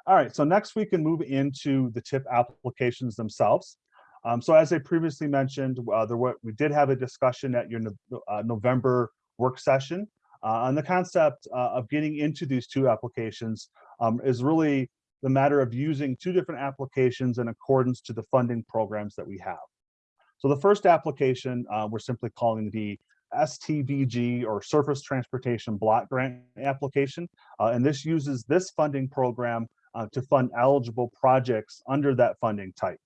All right, so next we can move into the TIP applications themselves. Um, so as I previously mentioned, uh, there were, we did have a discussion at your No- uh, November work session uh, on the concept uh, of getting into these two applications um, is really the matter of using two different applications in accordance to the funding programs that we have. So the first application, uh, we're simply calling the STBG or Surface Transportation Block Grant application. Uh, and this uses this funding program uh, to fund eligible projects under that funding type.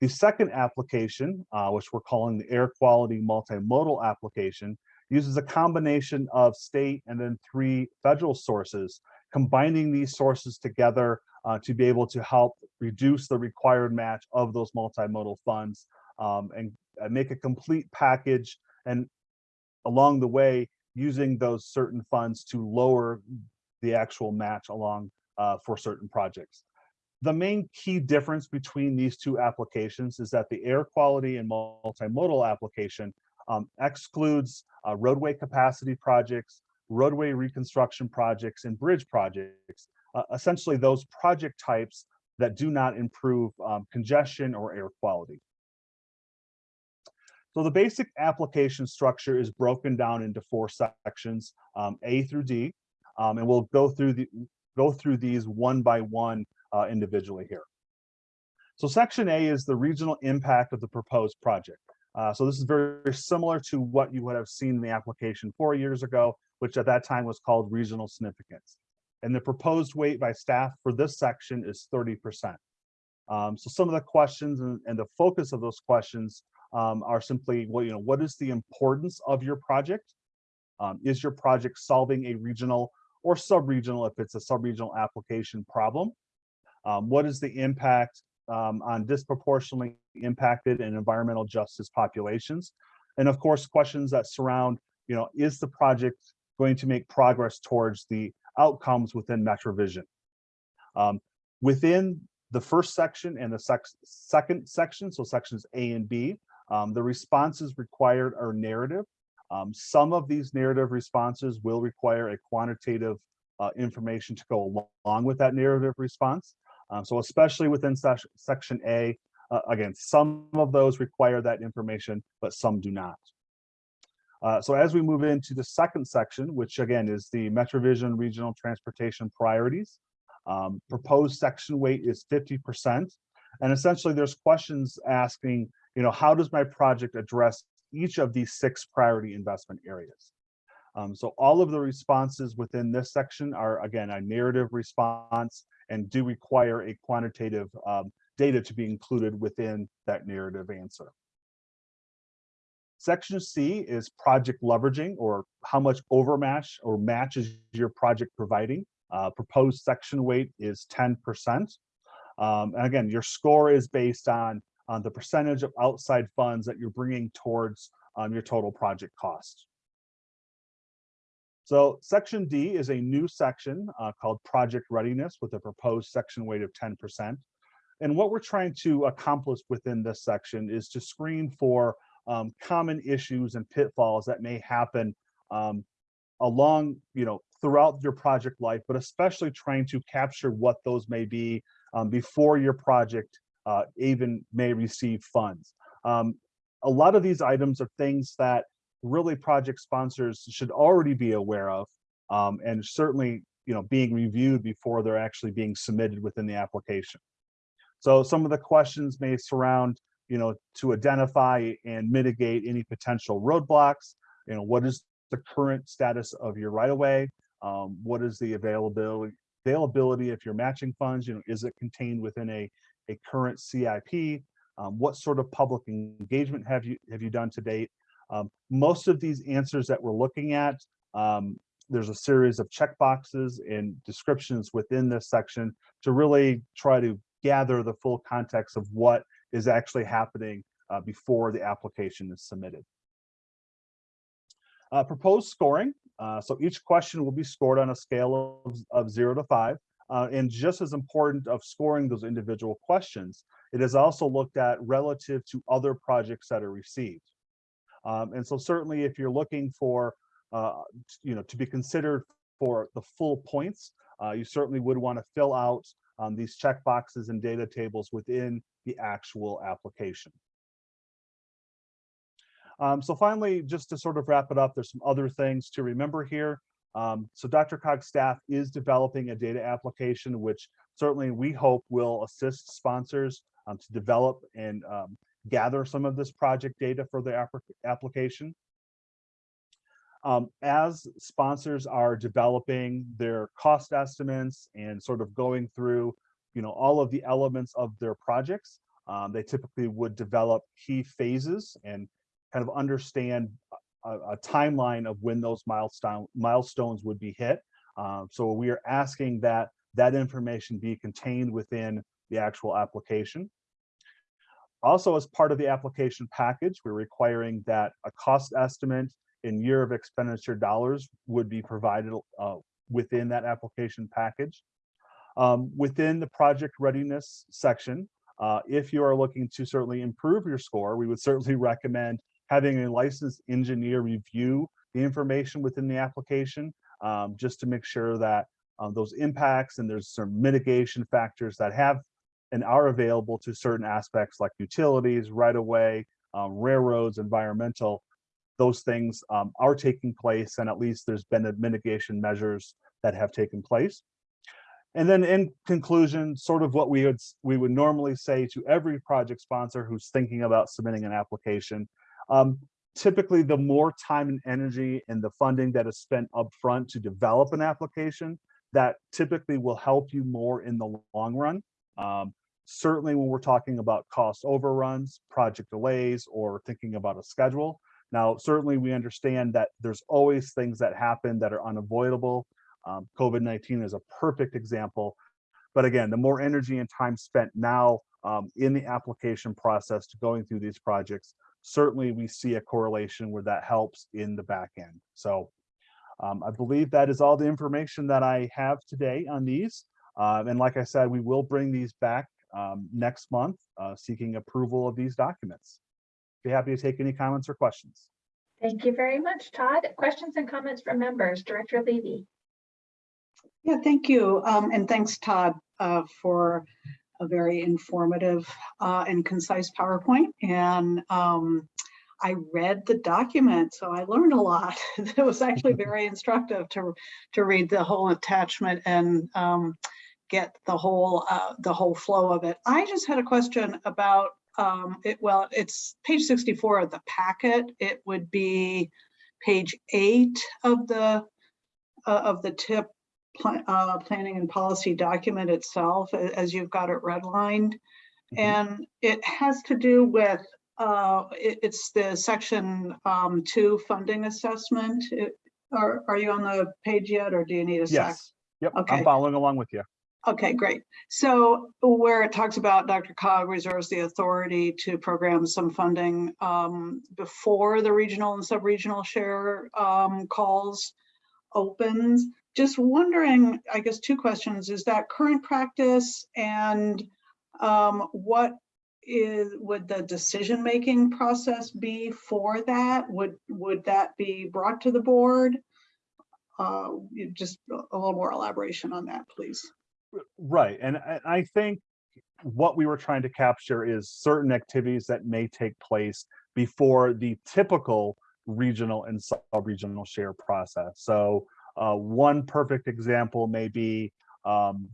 The second application, uh, which we're calling the Air Quality Multimodal application, uses a combination of state and then three federal sources, combining these sources together uh, to be able to help reduce the required match of those multimodal funds um, and uh, make a complete package and along the way using those certain funds to lower the actual match along uh, for certain projects. The main key difference between these two applications is that the air quality and multimodal application um, excludes uh, roadway capacity projects, roadway reconstruction projects, and bridge projects, uh, essentially those project types that do not improve um, congestion or air quality. So the basic application structure is broken down into four sections, um, A through D, um, and we'll go through the go through these one by one uh, individually here. So section A is the regional impact of the proposed project. Uh, so this is very similar to what you would have seen in the application four years ago, which at that time was called regional significance. And the proposed weight by staff for this section is 30%. Um, so some of the questions and, and the focus of those questions um, are simply, well, you know, what is the importance of your project? Um, is your project solving a regional or sub-regional if it's a sub-regional application problem? Um, what is the impact um, on disproportionately impacted and environmental justice populations? And of course, questions that surround, you know, is the project going to make progress towards the outcomes within MetroVision? Um, within the first section and the sec second section, so sections A and B, um, the responses required are narrative. Um, some of these narrative responses will require a quantitative uh, information to go along with that narrative response. Um, so especially within sec section A, uh, again, some of those require that information, but some do not. Uh, so as we move into the second section, which again is the MetroVision Regional Transportation Priorities, um, proposed section weight is 50%. And essentially there's questions asking, you know, how does my project address each of these six priority investment areas? Um, so all of the responses within this section are, again, a narrative response and do require a quantitative um, data to be included within that narrative answer. Section C is project leveraging or how much overmatch or match is your project providing. Uh, proposed section weight is 10%. Um, and again, your score is based on, on the percentage of outside funds that you're bringing towards um, your total project cost. So section D is a new section uh, called project readiness with a proposed section weight of 10%. And what we're trying to accomplish within this section is to screen for um, common issues and pitfalls that may happen um, along, you know, throughout your project life, but especially trying to capture what those may be um, before your project uh, even may receive funds. Um, a lot of these items are things that really project sponsors should already be aware of um, and certainly you know being reviewed before they're actually being submitted within the application. So some of the questions may surround you know to identify and mitigate any potential roadblocks. You know what is the current status of your right of way? Um, what is the availability availability if you're matching funds? You know is it contained within a a current CIP? Um, what sort of public engagement have you have you done to date? Um, most of these answers that we're looking at, um, there's a series of checkboxes and descriptions within this section to really try to gather the full context of what is actually happening uh, before the application is submitted. Uh, proposed scoring. Uh, so each question will be scored on a scale of, of zero to five. Uh, and just as important of scoring those individual questions, it is also looked at relative to other projects that are received. Um, and so certainly if you're looking for uh, you know, to be considered for the full points, uh, you certainly would want to fill out um, these check boxes and data tables within the actual application. Um, so finally, just to sort of wrap it up, there's some other things to remember here. Um, so Dr. Cog's staff is developing a data application, which certainly we hope will assist sponsors um, to develop and um, gather some of this project data for the app application. Um, as sponsors are developing their cost estimates and sort of going through, you know, all of the elements of their projects, um, they typically would develop key phases and kind of understand a, a timeline of when those milestone milestones would be hit. Um, so we are asking that that information be contained within the actual application. Also, as part of the application package, we're requiring that a cost estimate in year of expenditure dollars would be provided uh, within that application package. Um, within the project readiness section, uh, if you are looking to certainly improve your score, we would certainly recommend having a licensed engineer review the information within the application, um, just to make sure that um, those impacts and there's some mitigation factors that have and are available to certain aspects like utilities, right of way, um, railroads, environmental, those things um, are taking place and at least there's been mitigation measures that have taken place. And then in conclusion, sort of what we would we would normally say to every project sponsor who's thinking about submitting an application, um, typically the more time and energy and the funding that is spent upfront to develop an application, that typically will help you more in the long run. Um, certainly when we're talking about cost overruns, project delays, or thinking about a schedule. Now, certainly we understand that there's always things that happen that are unavoidable. Um, COVID-19 is a perfect example. But again, the more energy and time spent now um, in the application process to going through these projects, certainly we see a correlation where that helps in the back end. So um, I believe that is all the information that I have today on these. Um, and like I said, we will bring these back um, next month, uh, seeking approval of these documents. Be happy to take any comments or questions. Thank you very much, Todd. Questions and comments from members. Director Levy. Yeah, thank you. Um, and thanks, Todd, uh, for a very informative uh, and concise PowerPoint. And um, I read the document, so I learned a lot. it was actually very instructive to, to read the whole attachment and um, get the whole uh, the whole flow of it. I just had a question about um, it. Well, it's page 64 of the packet. It would be page eight of the uh, of the TIP pl uh, planning and policy document itself, as you've got it redlined, mm -hmm. and it has to do with uh, it, it's the section um, two funding assessment. It, are are you on the page yet, or do you need a yes. sec? Yep, okay. I'm following along with you. Okay, great. So where it talks about Dr. Cog reserves the authority to program some funding um, before the regional and sub-regional share um, calls opens. Just wondering, I guess two questions, is that current practice and um, what is would the decision-making process be for that? Would, would that be brought to the board? Uh, just a little more elaboration on that, please. Right, and I think what we were trying to capture is certain activities that may take place before the typical regional and sub-regional share process. So uh, one perfect example may be um,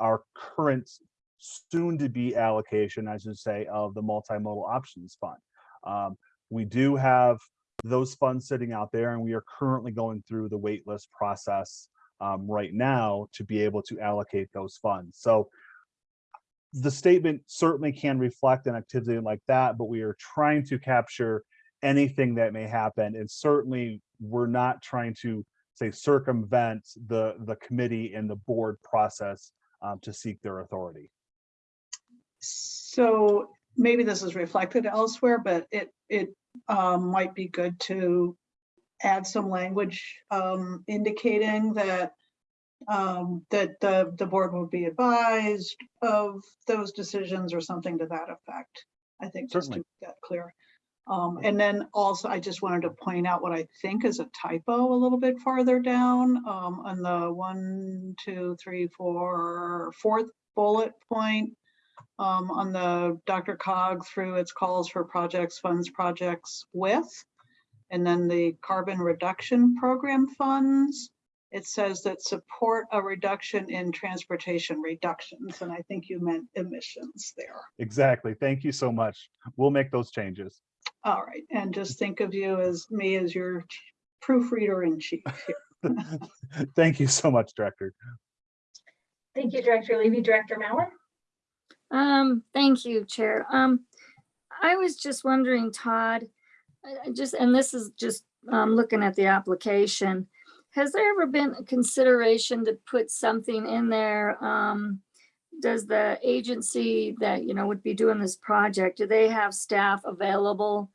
our current soon-to-be allocation, I should say, of the multimodal options fund. Um, we do have those funds sitting out there, and we are currently going through the waitlist process um, right now to be able to allocate those funds. So the statement certainly can reflect an activity like that, but we are trying to capture anything that may happen. And certainly we're not trying to say circumvent the, the committee and the board process um, to seek their authority. So maybe this is reflected elsewhere, but it, it um, might be good to add some language um, indicating that um, that the, the board will be advised of those decisions or something to that effect. I think just Certainly. to make that clear. Um, and then also, I just wanted to point out what I think is a typo a little bit farther down, um, on the one, two, three, four, fourth bullet point. Um, on the Dr. Cog through its calls for projects, funds, projects with. And then the carbon reduction program funds. It says that support a reduction in transportation reductions, and I think you meant emissions there. Exactly. Thank you so much. We'll make those changes. All right, and just think of you as me as your proofreader in chief here. Thank you so much, Director. Thank you, Director Levy. Director Maurer? Um, thank you, Chair. Um, I was just wondering, Todd, I- just, and this is just, um, looking at the application. Has there ever been a consideration to put something in there? Um, does the agency that, you know, would be doing this project, do they have staff available?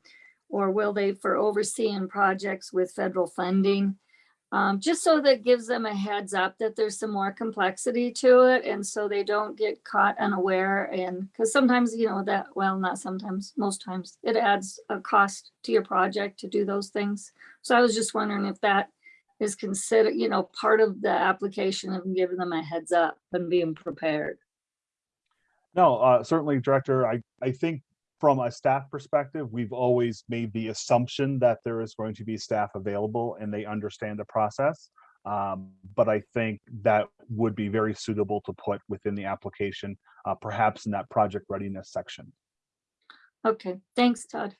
Or will they for overseeing projects with federal funding? Um, just so that gives them a heads up that there's some more complexity to it and so they don't get caught unaware and because sometimes, you know, that, well, not sometimes, most times it adds a cost to your project to do those things. So I was just wondering if that is considered, you know, part of the application of giving them a heads up and being prepared. No, uh, certainly, Director, I, I think from a staff perspective, we've always made the assumption that there is going to be staff available and they understand the process. Um, but I think that would be very suitable to put within the application, uh, perhaps in that project readiness section. Okay, thanks, Todd.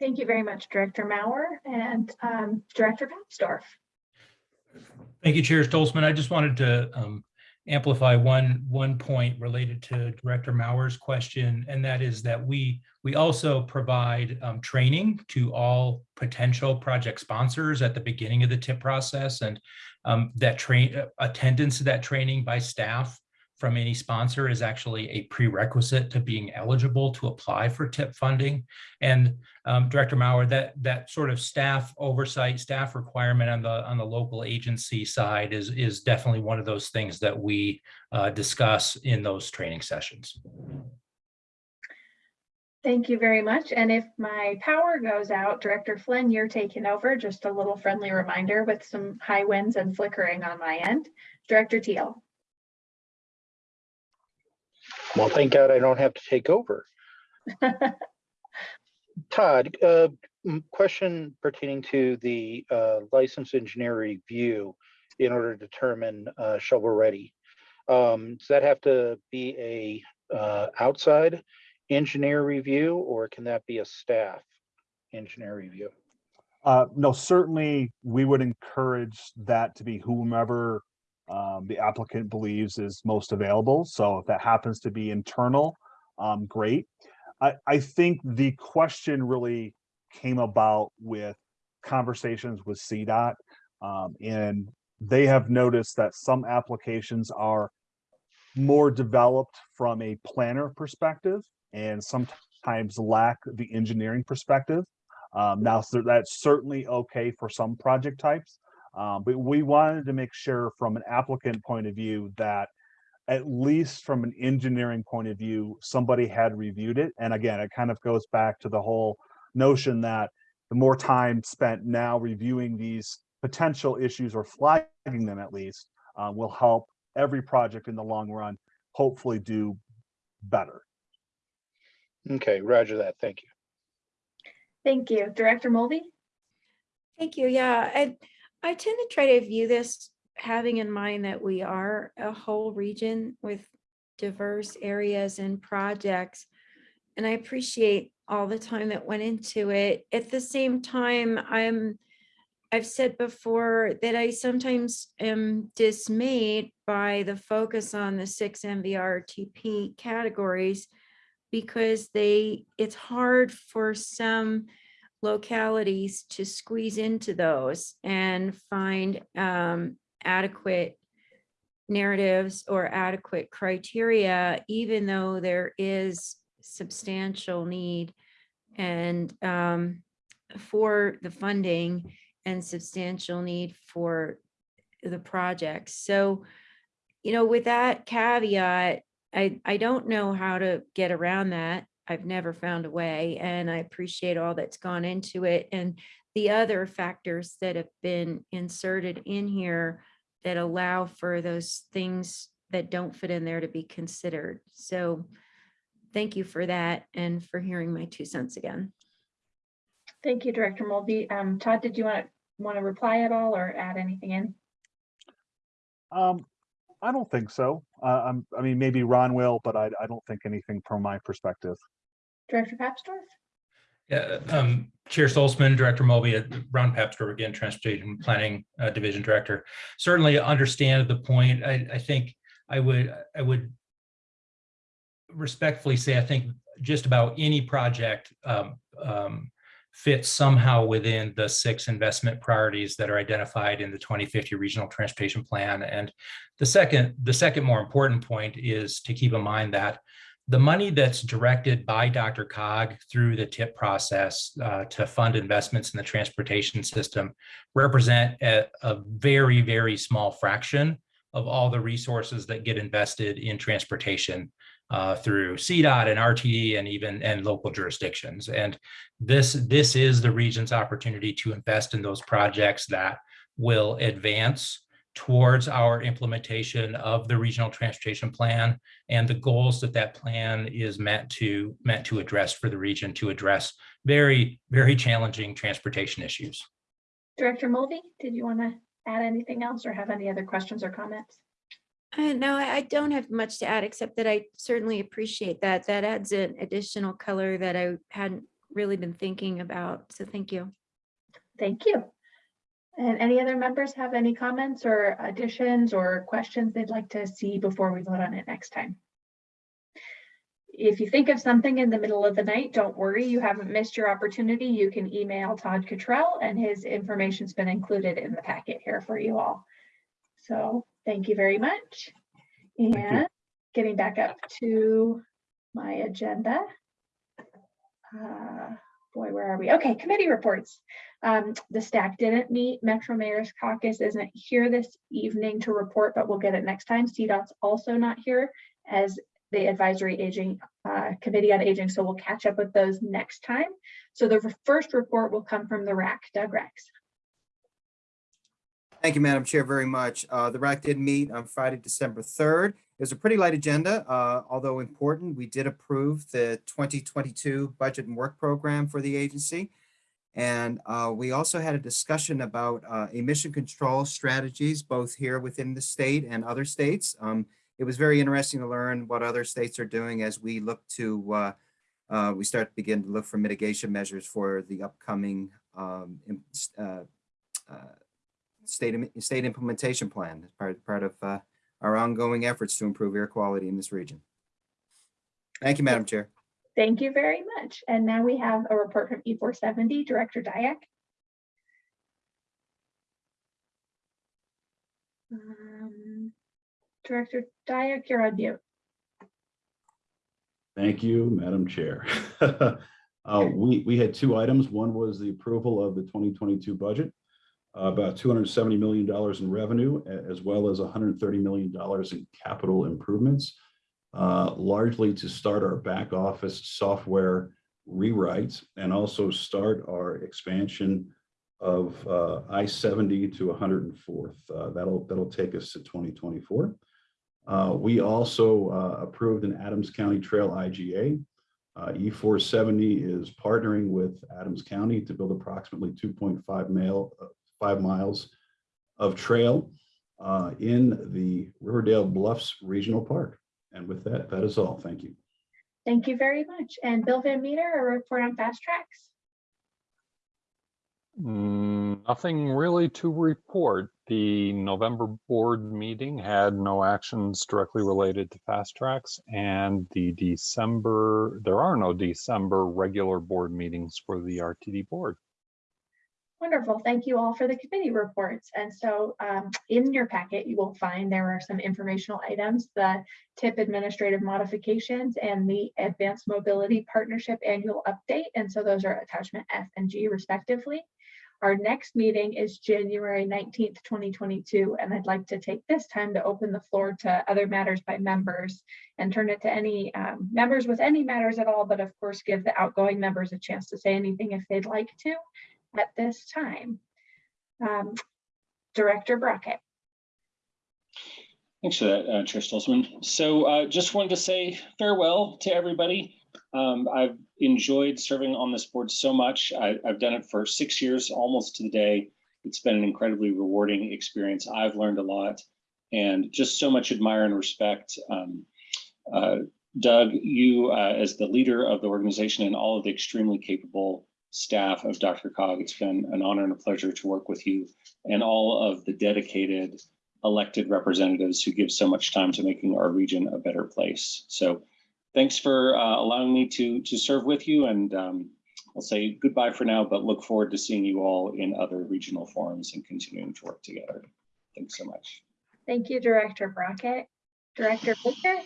Thank you very much, Director Maurer and um, Director Papsdorf. Thank you, Chair Stolzmann. I just wanted to um, amplify one, one point related to Director Maurer's question, and that is that we, we also provide um, training to all potential project sponsors at the beginning of the TIP process, and um, that train, uh, attendance to that training by staff from any sponsor is actually a prerequisite to being eligible to apply for TIP funding. And um, Director Maurer, that that sort of staff oversight, staff requirement on the on the local agency side is is definitely one of those things that we uh, discuss in those training sessions. Thank you very much. And if my power goes out, Director Flynn, you're taking over. Just a little friendly reminder with some high winds and flickering on my end. Director Teal. Well, thank God I don't have to take over. Todd, uh, question pertaining to the uh, licensed engineer review in order to determine uh, shovel ready. Um, Does that have to be a uh, outside engineer review or can that be a staff engineer review? Uh, no, certainly we would encourage that to be whomever um, the applicant believes is most available. So if that happens to be internal, um, great. I, I think the question really came about with conversations with CDOT. Um, and they have noticed that some applications are more developed from a planner perspective and sometimes lack the engineering perspective. Um, now, so that's certainly okay for some project types. Um, but we wanted to make sure from an applicant point of view that at least from an engineering point of view, somebody had reviewed it. And again, it kind of goes back to the whole notion that the more time spent now reviewing these potential issues or flagging them at least uh, will help every project in the long run hopefully do better. Okay, roger that. Thank you. Thank you. Director Mulvey? Thank you. Yeah, I, I tend to try to view this having in mind that we are a whole region with diverse areas and projects. And I appreciate all the time that went into it. At the same time, I'm, I've said before that I sometimes am dismayed by the focus on the six MVRTP categories because they, it's hard for some localities to squeeze into those and find um, adequate narratives or adequate criteria, even though there is substantial need and um, for the funding and substantial need for the projects. So, you know, with that caveat, I, I don't know how to get around that. I've never found a way and I appreciate all that's gone into it and the other factors that have been inserted in here that allow for those things that don't fit in there to be considered. So thank you for that and for hearing my two cents again. Thank you, Director Mulvey. Um, Todd, did you want, to, want to reply at all or add anything in? Um, I don't think so. Uh, I'm, I mean, maybe Ron will, but I, I don't think anything from my perspective. Director Papsdorf? Yeah, um, Chair Stolzmann, Director Mulvey, uh, Ron Papsdorf, again, Transportation Planning uh, Division Director. Certainly understand the point. I, I think I would, I would respectfully say, I think just about any project um, um, fits somehow within the six investment priorities that are identified in the 2050 Regional Transportation Plan. And the second, the second more important point is to keep in mind that the money that's directed by Dr. Cog through the TIP process uh, to fund investments in the transportation system represent a, a very, very small fraction of all the resources that get invested in transportation uh, through CDOT and RTD and even and local jurisdictions. And this, this is the region's opportunity to invest in those projects that will advance towards our implementation of the regional transportation plan and the goals that that plan is meant to meant to address for the region to address very, very challenging transportation issues. Director Mulvey, did you want to add anything else or have any other questions or comments? Uh, no, I I don't have much to add, except that I certainly appreciate that. That adds an additional color that I hadn't really been thinking about. So thank you. Thank you. And any other members have any comments or additions or questions they'd like to see before we vote on it next time? If you think of something in the middle of the night, don't worry, you haven't missed your opportunity. You can email Todd Cottrell and his information's been included in the packet here for you all. So thank you very much. And getting back up to my agenda. Uh, boy, where are we? Okay, committee reports. Um, the staff didn't meet. Metro Mayor's Caucus isn't here this evening to report, but we'll get it next time. CDOT's also not here as the Advisory Aging uh, Committee on Aging, so we'll catch up with those next time. So the first report will come from the RAC. Doug Rex. Thank you, Madam Chair, very much. Uh, The RAC did meet on Friday, December 3rd. It was a pretty light agenda, uh, although important. We did approve the 2022 budget and work program for the agency. And uh, we also had a discussion about uh, emission control strategies, both here within the state and other states. Um, It was very interesting to learn what other states are doing as we look to, uh, uh, we start to begin to look for mitigation measures for the upcoming um, uh, uh, state, state implementation plan, as part, part of uh, our ongoing efforts to improve air quality in this region. Thank you, Madam Chair. Thank you very much. And now we have a report from E470, Director Diak. Um, Director Diak, you're on mute. Thank you, Madam Chair. Uh, We, we had two items. One was the approval of the 2022 budget, uh, about $270 million in revenue, as well as $130 million in capital improvements, uh, largely to start our back office software rewrites and also start our expansion of uh, I-70 to 104th. Uh, That'll, that'll take us to 2024. Uh, We also uh, approved an Adams County Trail IGA. Uh, E470 is partnering with Adams County to build approximately 2.5 mile, five miles of trail in the Riverdale Bluffs Regional Park. And with that, that is all. Thank you. Thank you very much. And Bill Van Meter, a report on FasTracks. Mm, Nothing really to report. The November board meeting had no actions directly related to FasTracks and the December, there are no December regular board meetings for the RTD board. Wonderful. Thank you all for the committee reports. And so um, in your packet, you will find there are some informational items, the TIP administrative modifications and the Advanced Mobility Partnership Annual Update. And so those are attachment F and G respectively. Our next meeting is January 19th, 2022, and I'd like to take this time to open the floor to other matters by members and turn it to any um, members with any matters at all, but of course, give the outgoing members a chance to say anything if they'd like to at this time. Um, Director Brockett. Thanks for that, uh, Chair Stolzmann. So uh, just wanted to say farewell to everybody. Um, I've enjoyed serving on this board so much. I, I've done it for six years, almost to the day. It's been an incredibly rewarding experience. I've learned a lot and just so much admire and respect. Um, uh, Doug, you uh, as the leader of the organization and all of the extremely capable staff of Dr. Cog, it's been an honor and a pleasure to work with you and all of the dedicated elected representatives who give so much time to making our region a better place. So thanks for uh, allowing me to, to serve with you and um, I'll say goodbye for now, but look forward to seeing you all in other regional forums and continuing to work together. Thanks so much. Thank you, Director Brockett. Director Baker.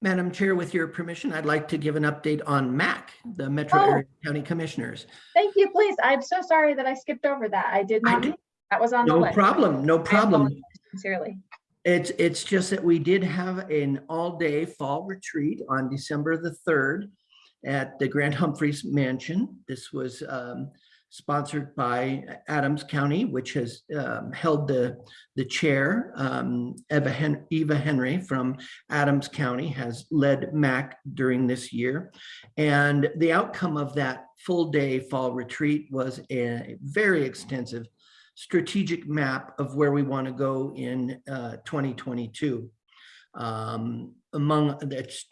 Madam Chair, with your permission, I'd like to give an update on MAC, the Metro Oh. Area County Commissioners. Thank you, please. I'm so sorry that I skipped over that. I did not, know that was on the No problem, no problem. Sincerely. It's, it's just that we did have an all-day fall retreat on December the 3rd at the Grant Humphreys Mansion. This was um, sponsored by Adams County, which has um, held the, the chair. Um, Eva Hen- Eva Henry from Adams County has led MAC during this year. And the outcome of that full-day fall retreat was a very extensive strategic map of where we want to go in uh, 2022. Um, Among, that's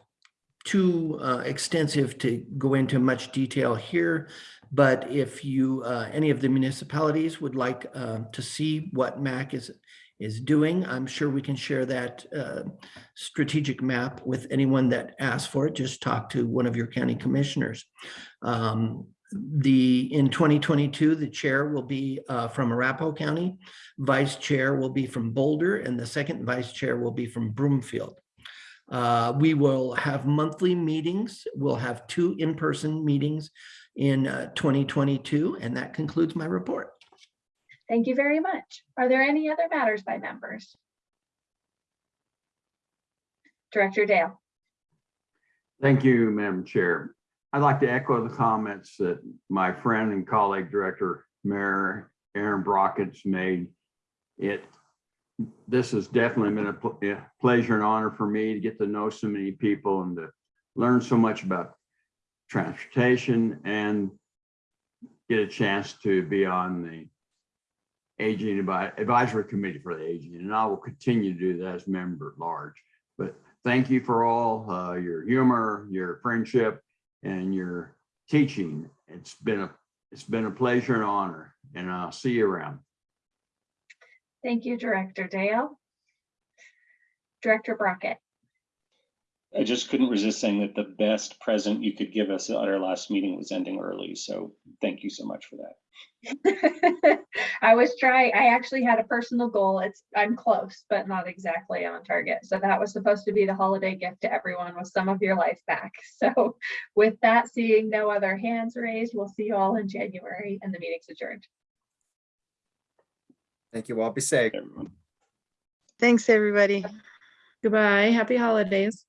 too uh, extensive to go into much detail here, but if you, uh, any of the municipalities would like uh, to see what MAC is, is doing, I'm sure we can share that uh, strategic map with anyone that asks for it. Just talk to one of your county commissioners. Um, the, in 2022, the chair will be uh, from Arapahoe County, vice chair will be from Boulder, and the second vice chair will be from Broomfield. Uh, We will have monthly meetings. We'll have two in-person meetings in uh, 2022, and that concludes my report. Thank you very much. Are there any other matters by members? Director Dale. Thank you, Madam Chair. I'd like to echo the comments that my friend and colleague, Director Mayor Aaron Brockett's made. It, this has definitely been a pl- pleasure and honor for me to get to know so many people and to learn so much about transportation and get a chance to be on the Aging Advisory Committee for the Aging, and I will continue to do that as member at large. But thank you for all uh, your humor, your friendship, and your teaching. It's been a it's been a pleasure and honor, and I'll see you around. Thank you, Director Dale. Director Brockett. I just couldn't resist saying that the best present you could give us at our last meeting was ending early. So thank you so much for that. I was trying, I actually had a personal goal. It's, I'm close, but not exactly on target. So that was supposed to be the holiday gift to everyone with some of your life back. So with that, seeing no other hands raised, we'll see you all in January and the meeting's adjourned. Thank you all. Be safe. Everyone. Thanks, everybody. Goodbye. Happy holidays.